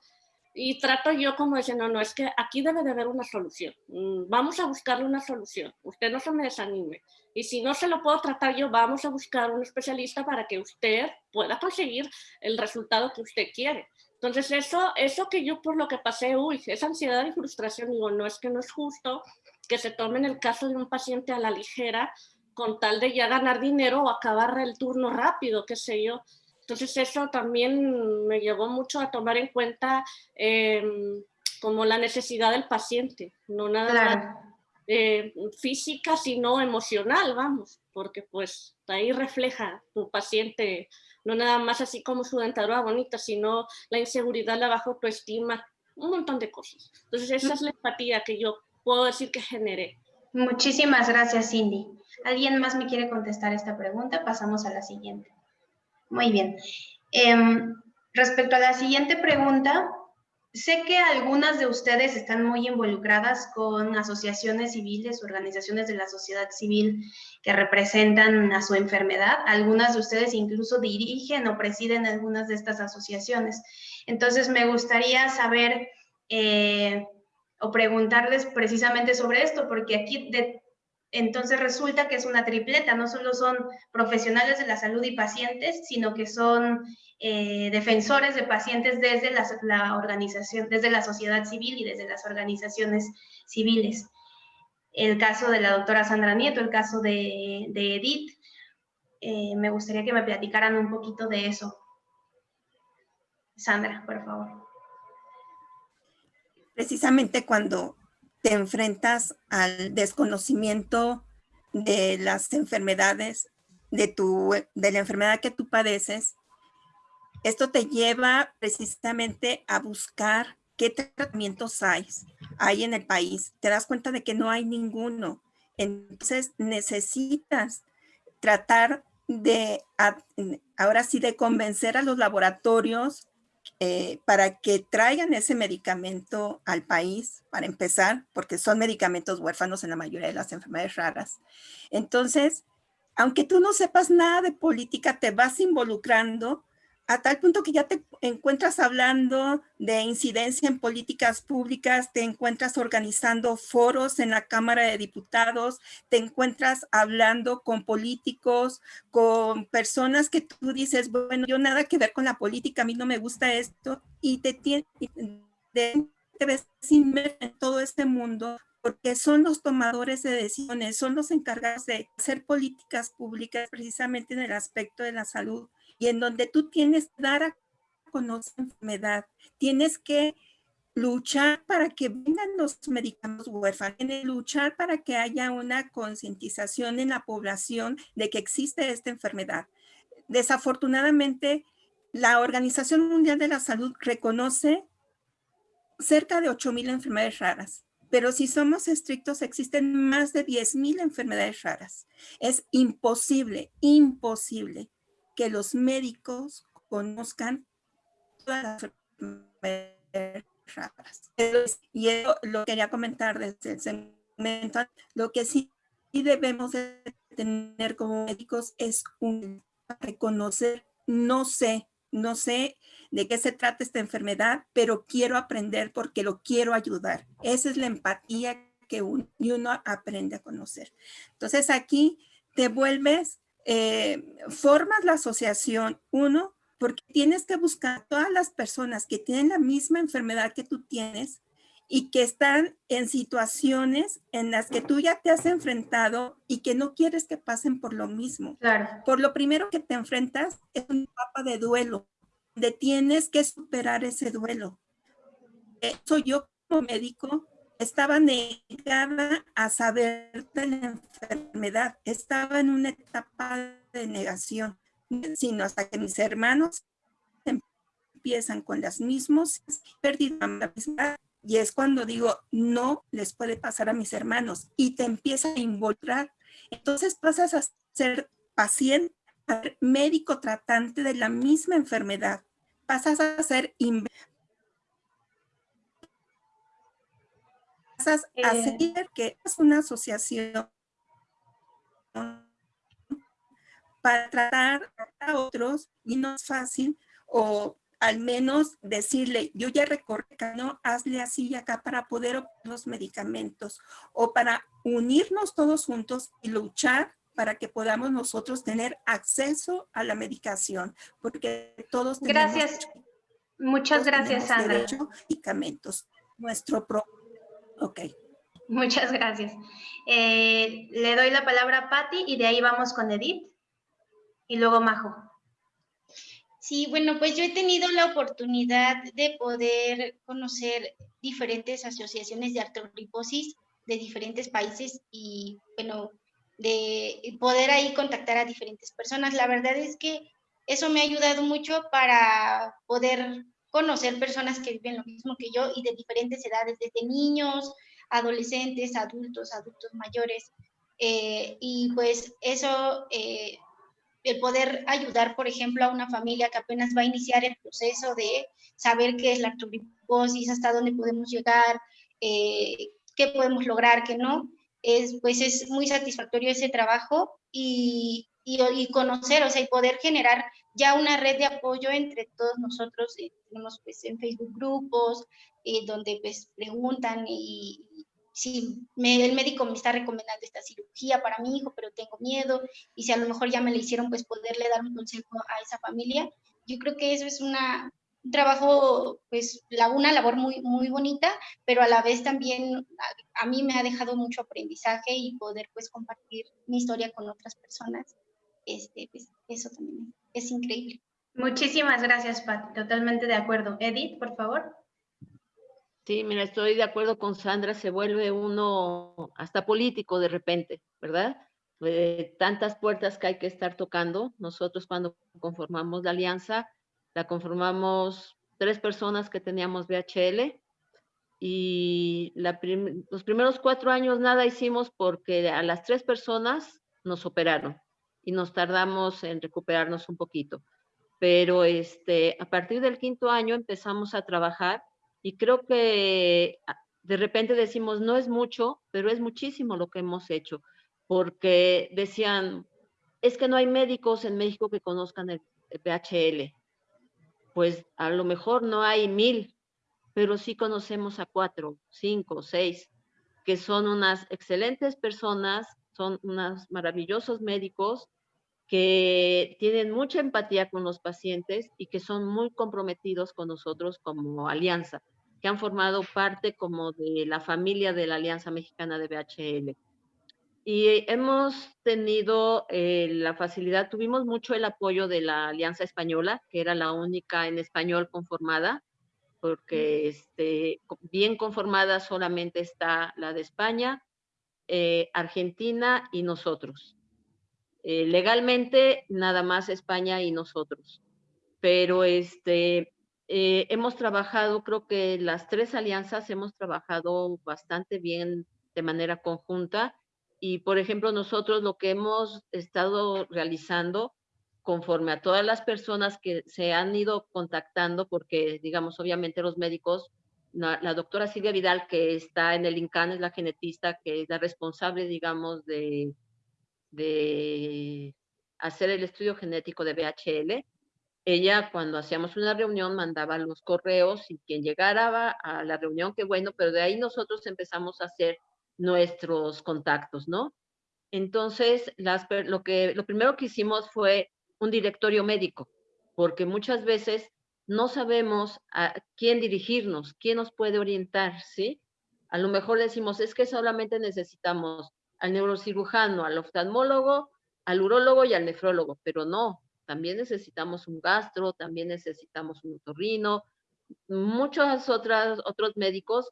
y trato yo como diciendo, no, no, es que aquí debe de haber una solución, mm, vamos a buscarle una solución, usted no se me desanime. Y si no se lo puedo tratar yo, vamos a buscar un especialista para que usted pueda conseguir el resultado que usted quiere. Entonces eso, eso que yo por lo que pasé, uy, esa ansiedad y frustración, digo, no es que no es justo que se tomen el caso de un paciente a la ligera con tal de ya ganar dinero o acabar el turno rápido, qué sé yo. Entonces eso también me llevó mucho a tomar en cuenta em, como la necesidad del paciente, no nada más eh, física, sino emocional, vamos, porque pues ahí refleja tu paciente, no nada más así como su dentadura bonita, sino la inseguridad, la baja autoestima, un montón de cosas. Entonces esa es la empatía que yo puedo decir que generé. Muchísimas gracias, Cindy. ¿Alguien más me quiere contestar esta pregunta? Pasamos a la siguiente. Muy bien. Em, respecto a la siguiente pregunta, sé que algunas de ustedes están muy involucradas con asociaciones civiles, organizaciones de la sociedad civil que representan a su enfermedad. Algunas de ustedes incluso dirigen o presiden algunas de estas asociaciones. Entonces, me gustaría saber eh, o preguntarles precisamente sobre esto, porque aquí entonces resulta que es una tripleta, no solo son profesionales de la salud y pacientes, sino que son eh, defensores de pacientes desde la, organización, desde la sociedad civil y desde las organizaciones civiles. El caso de la doctora Sandra Nieto, el caso de, Edith, eh, me gustaría que me platicaran un poquito de eso. Sandra, por favor. Precisamente cuando te enfrentas al desconocimiento de las enfermedades, de, tu, de la enfermedad que tú padeces, esto te lleva precisamente a buscar qué tratamientos hay, hay en el país. Te das cuenta de que no hay ninguno. Entonces necesitas tratar de, ahora sí, de convencer a los laboratorios eh, para que traigan ese medicamento al país, para empezar, porque son medicamentos huérfanos en la mayoría de las enfermedades raras. Entonces, aunque tú no sepas nada de política, te vas involucrando a tal punto que ya te encuentras hablando de incidencia en políticas públicas, te encuentras organizando foros en la Cámara de Diputados, te encuentras hablando con políticos, con personas que tú dices, bueno, yo nada que ver con la política, a mí no me gusta esto, y te, te, te ves inmerso en todo este mundo porque son los tomadores de decisiones, son los encargados de hacer políticas públicas precisamente en el aspecto de la salud y en donde tú tienes que dar a conocer enfermedad, tienes que luchar para que vengan los medicamentos huérfanos, luchar para que haya una concientización en la población de que existe esta enfermedad. Desafortunadamente, la Organización Mundial de la Salud reconoce cerca de 8,000 enfermedades raras, pero si somos estrictos, existen más de 10,000 enfermedades raras. Es imposible, imposible que los médicos conozcan todas las enfermedades raras. Y eso lo quería comentar desde el segmento. Lo que sí debemos de tener como médicos es un reconocer, no sé, no sé de qué se trata esta enfermedad, pero quiero aprender porque lo quiero ayudar. Esa es la empatía que uno, uno aprende a conocer. Entonces aquí te vuelves eh, formas la asociación, uno, porque tienes que buscar todas las personas que tienen la misma enfermedad que tú tienes y que están en situaciones en las que tú ya te has enfrentado y que no quieres que pasen por lo mismo. Claro. Por lo primero que te enfrentas es una etapa de duelo, donde tienes que superar ese duelo. Eso yo como médico estaba negada a saber de la enfermedad, estaba en una etapa de negación, sino hasta que mis hermanos empiezan con las mismas pérdidas y es cuando digo, no les puede pasar a mis hermanos y te empieza a involucrar. Entonces pasas a ser paciente, médico tratante de la misma enfermedad. Pasas a ser pasas a Eh. ser que es una asociación para tratar a otros y no es fácil o al menos decirle, yo ya recorrí, no, hazle así y acá para poder obtener los medicamentos o para unirnos todos juntos y luchar para que podamos nosotros tener acceso a la medicación, porque todos tenemos Gracias. Muchas gracias, Sandra. medicamentos. Nuestro pro... Ok. Muchas gracias. Eh, le doy la palabra a Patti y de ahí vamos con Edith y luego Majo. Sí, bueno, pues yo he tenido la oportunidad de poder conocer diferentes asociaciones de artriposis de diferentes países y, bueno, de poder ahí contactar a diferentes personas. La verdad es que eso me ha ayudado mucho para poder conocer personas que viven lo mismo que yo y de diferentes edades, desde niños, adolescentes, adultos, adultos mayores. Eh, y pues eso, eh, el poder ayudar, por ejemplo, a una familia que apenas va a iniciar el proceso de saber qué es la artriposis, hasta dónde podemos llegar, eh, qué podemos lograr, qué no, es, pues es muy satisfactorio ese trabajo y, y, y, conocer, o sea, y poder generar ya una red de apoyo entre todos nosotros. Eh, tenemos pues en Facebook grupos eh, donde pues preguntan y, si me, el médico me está recomendando esta cirugía para mi hijo, pero tengo miedo, y si a lo mejor ya me la hicieron, pues poderle dar un consejo a esa familia. Yo creo que eso es una, un trabajo, pues la, una labor muy, muy bonita, pero a la vez también a, a, mí me ha dejado mucho aprendizaje y poder pues compartir mi historia con otras personas. Este, pues, eso también es increíble. Muchísimas gracias, Pat. Totalmente de acuerdo. Edith, por favor. Sí, mira, estoy de acuerdo con Sandra, se vuelve uno hasta político de repente, ¿verdad? Eh, tantas puertas que hay que estar tocando. Nosotros cuando conformamos la alianza, la conformamos tres personas que teníamos VHL y la prim los primeros cuatro años nada hicimos porque a las tres personas nos operaron y nos tardamos en recuperarnos un poquito. Pero este, a partir del quinto año empezamos a trabajar y creo que de repente decimos, no es mucho, pero es muchísimo lo que hemos hecho, porque decían, es que no hay médicos en México que conozcan el PHL. Pues a lo mejor no hay mil, pero sí conocemos a cuatro, cinco, seis, que son unas excelentes personas, son unos maravillosos médicos que tienen mucha empatía con los pacientes y que son muy comprometidos con nosotros como alianza, que han formado parte como de la familia de la Alianza Mexicana de BHL. Y hemos tenido eh, la facilidad, tuvimos mucho el apoyo de la Alianza Española, que era la única en español conformada, porque este, bien conformada solamente está la de España, eh, Argentina y nosotros. Eh, legalmente nada más España y nosotros. Pero este, eh, hemos trabajado, creo que las tres alianzas hemos trabajado bastante bien de manera conjunta. Y, por ejemplo, nosotros lo que hemos estado realizando conforme a todas las personas que se han ido contactando, porque, digamos, obviamente los médicos, la, doctora Silvia Vidal, que está en el INCAN, es la genetista, que es la responsable, digamos, de, de hacer el estudio genético de BHL, ella cuando hacíamos una reunión mandaba los correos y quien llegara a la reunión, qué bueno, pero de ahí nosotros empezamos a hacer nuestros contactos, ¿no? Entonces, lo, que, lo primero que hicimos fue un directorio médico, porque muchas veces no sabemos a quién dirigirnos, quién nos puede orientar, ¿sí? A lo mejor decimos, es que solamente necesitamos al neurocirujano, al oftalmólogo, al urólogo y al nefrólogo, pero no, también necesitamos un gastro, también necesitamos un otorrino, muchos otras, otros médicos.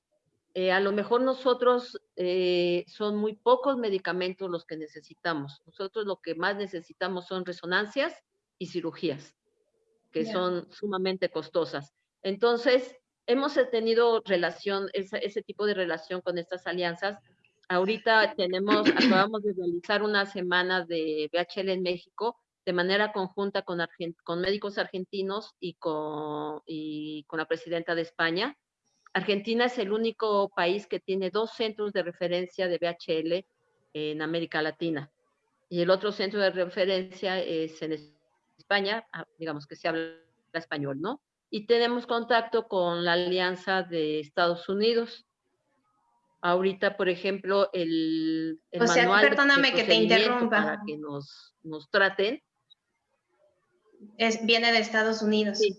Eh, a lo mejor nosotros eh, son muy pocos medicamentos los que necesitamos. Nosotros lo que más necesitamos son resonancias y cirugías, que son sumamente costosas. Entonces, hemos tenido relación, ese tipo de relación con estas alianzas Ahorita tenemos, acabamos de realizar una semana de BHL en México de manera conjunta con, con médicos argentinos y con, y con la presidenta de España. Argentina es el único país que tiene dos centros de referencia de BHL en América Latina. Y el otro centro de referencia es en España, ah, digamos que se habla español, ¿no? Y tenemos contacto con la Alianza de Estados Unidos ahorita, por ejemplo, el, el o sea, manual perdóname que te interrumpa. Para que nos, nos traten. Es, viene de Estados Unidos. Sí.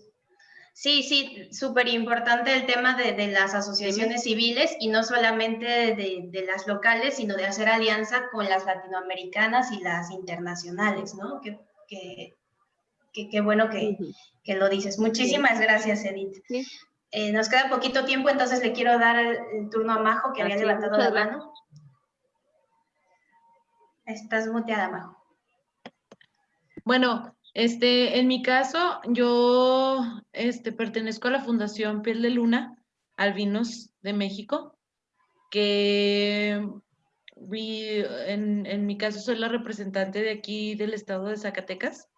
Sí, sí, súper importante el tema de, de las asociaciones civiles y no solamente de, de, las locales, sino de hacer alianza con las latinoamericanas y las internacionales, ¿no? Que, que, que, bueno que, que, lo dices. Muchísimas gracias, Edith. Sí. Eh, nos queda poquito tiempo, entonces le quiero dar el, turno a Majo, que había levantado la mano. Estás muteada, Majo. Bueno, este, en mi caso, yo este, pertenezco a la Fundación Piel de Luna, Albinos de México, que en, en mi caso soy la representante de aquí del estado de Zacatecas.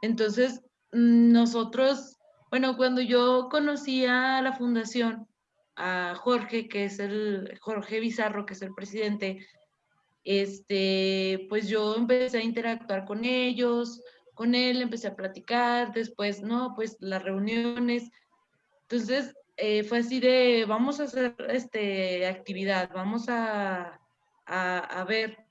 Entonces, nosotros bueno, cuando yo conocí a la fundación, a Jorge, que es el, Jorge Bizarro, que es el presidente, este, pues yo empecé a interactuar con ellos, con él, empecé a platicar, después, no, pues las reuniones. Entonces, eh, fue así de, vamos a hacer este, actividad, vamos a, a ver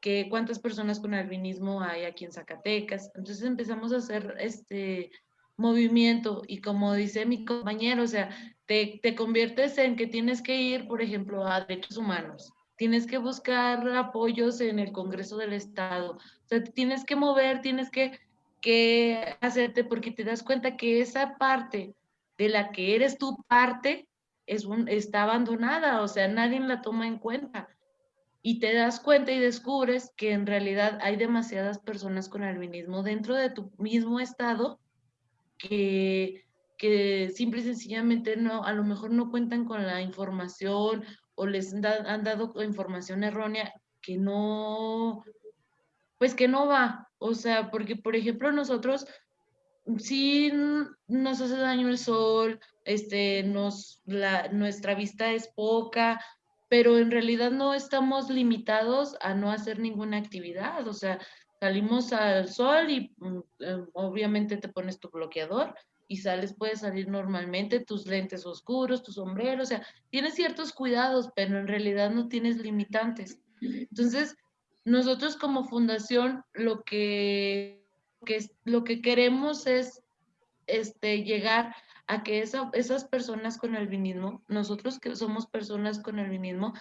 que, cuántas personas con albinismo hay aquí en Zacatecas. Entonces empezamos a hacer este, movimiento y como dice mi compañero, o sea, te, te, conviertes en que tienes que ir, por ejemplo, a derechos humanos, tienes que buscar apoyos en el Congreso del Estado, o sea, tienes que mover, tienes que, que hacerte porque te das cuenta que esa parte de la que eres tu parte es un, está abandonada, o sea, nadie la toma en cuenta. Y te das cuenta y descubres que en realidad hay demasiadas personas con albinismo dentro de tu mismo estado que, que simple y sencillamente no, a lo mejor no cuentan con la información o les han dado información errónea que no, pues que no va. O sea, porque por ejemplo nosotros sí nos hace daño el sol, este, nos, la, nuestra vista es poca, pero en realidad no estamos limitados a no hacer ninguna actividad. O sea, salimos al sol y mm, eh, obviamente te pones tu bloqueador y sales, puedes salir normalmente, tus lentes oscuros, tu sombrero, o sea, tienes ciertos cuidados, pero en realidad no tienes limitantes. Entonces, nosotros como fundación lo que, que lo que queremos es este, llegar a que esa, esas personas con albinismo, nosotros que somos personas con albinismo,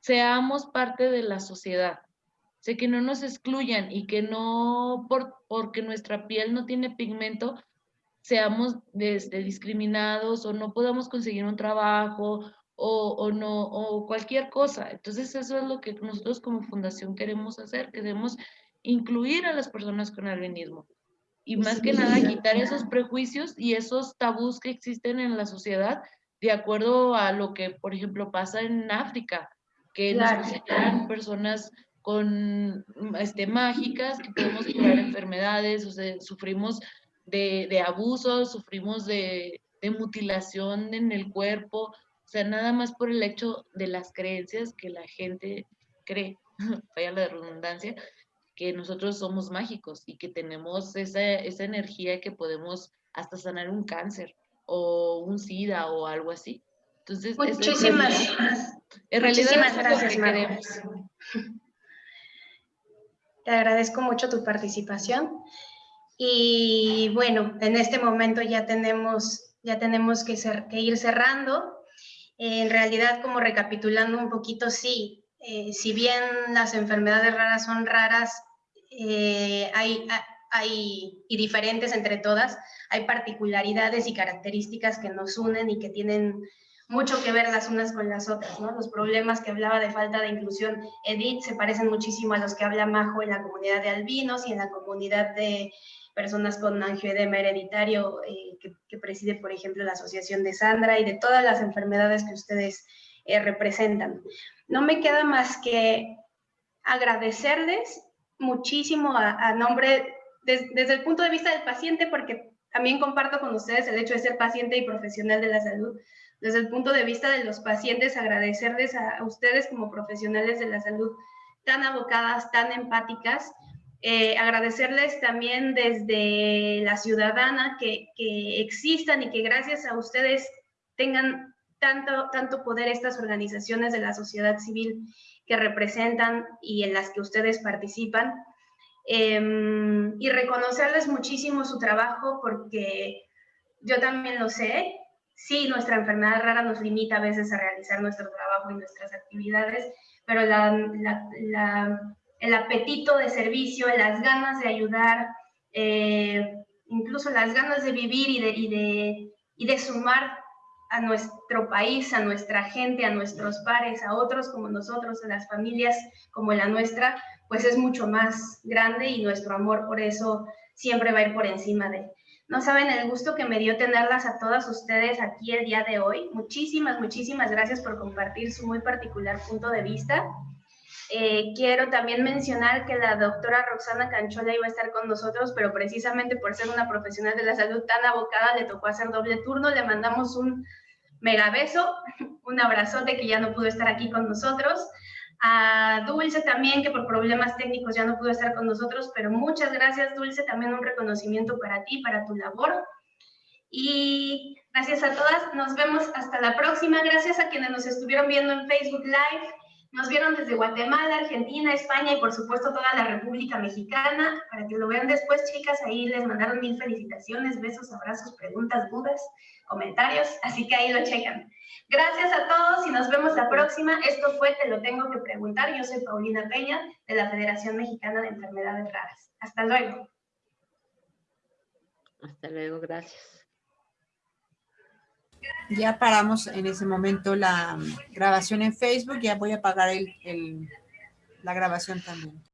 seamos parte de la sociedad sé que no nos excluyan y que no por, porque nuestra piel no tiene pigmento seamos este, discriminados o no podamos conseguir un trabajo o, o, no o cualquier cosa. Entonces eso es lo que nosotros como fundación queremos hacer, queremos incluir a las personas con albinismo y más que nada quitar esos prejuicios y esos tabús que existen en la sociedad de acuerdo a lo que, por ejemplo, pasa en África, que nos consideran personas con este, mágicas, que podemos curar enfermedades, o sea, sufrimos de, de abusos, sufrimos de, de, mutilación en el cuerpo, o sea, nada más por el hecho de las creencias que la gente cree, vaya la redundancia, que nosotros somos mágicos y que tenemos esa, esa energía que podemos hasta sanar un cáncer o un SIDA o algo así. Entonces, muchísimas, en realidad, muchísimas gracias, queremos. Te agradezco mucho tu participación. Y bueno, en este momento ya tenemos, ya tenemos que, que ir cerrando. en realidad, como recapitulando un poquito, sí, eh, si bien las enfermedades raras son raras, eh, hay, y diferentes entre todas, hay particularidades y características que nos unen y que tienen mucho que ver las unas con las otras, ¿no? Los problemas que hablaba de falta de inclusión Edith se parecen muchísimo a los que habla Majo en la comunidad de albinos y en la comunidad de personas con angioedema hereditario eh, que, preside, por ejemplo, la asociación de Sandra y de todas las enfermedades que ustedes eh, representan. No me queda más que agradecerles muchísimo a, nombre, desde el punto de vista del paciente, porque también comparto con ustedes el hecho de ser paciente y profesional de la salud, desde el punto de vista de los pacientes, agradecerles a, ustedes como profesionales de la salud tan abocadas, tan empáticas, eh, agradecerles también desde la ciudadana que, que, existan y que gracias a ustedes tengan tanto, tanto poder estas organizaciones de la sociedad civil que representan y en las que ustedes participan. Em, y reconocerles muchísimo su trabajo porque yo también lo sé, sí, nuestra enfermedad rara nos limita a veces a realizar nuestro trabajo y nuestras actividades, pero el apetito de servicio, las ganas de ayudar, eh, incluso las ganas de vivir y de, y de, y de sumar a nuestro país, a nuestra gente, a nuestros pares, a otros como nosotros, a las familias como la nuestra, pues es mucho más grande y nuestro amor por eso siempre va a ir por encima de, no saben el gusto que me dio tenerlas a todas ustedes aquí el día de hoy. Muchísimas, muchísimas gracias por compartir su muy particular punto de vista. Eh, quiero también mencionar que la doctora Roxana Canchola iba a estar con nosotros, pero precisamente por ser una profesional de la salud tan abocada, le tocó hacer doble turno. Le mandamos un mega beso, un abrazote que ya no pudo estar aquí con nosotros a Dulce también, que por problemas técnicos ya no pudo estar con nosotros, pero muchas gracias Dulce, también un reconocimiento para ti, para tu labor. Y gracias a todas, nos vemos hasta la próxima. Gracias a quienes nos estuvieron viendo en Facebook Live, nos vieron desde Guatemala, Argentina, España y por supuesto toda la República Mexicana. Para que lo vean después, chicas, ahí les mandaron mil felicitaciones, besos, abrazos, preguntas, dudas, comentarios, así que ahí lo checan. Gracias a todos y nos vemos la próxima. Esto fue Te lo tengo que preguntar. Yo soy Paulina Peña de la Federación Mexicana de Enfermedades Raras. Hasta luego. Hasta luego, gracias. Ya paramos en ese momento la grabación en Facebook. Ya voy a apagar el, la grabación también.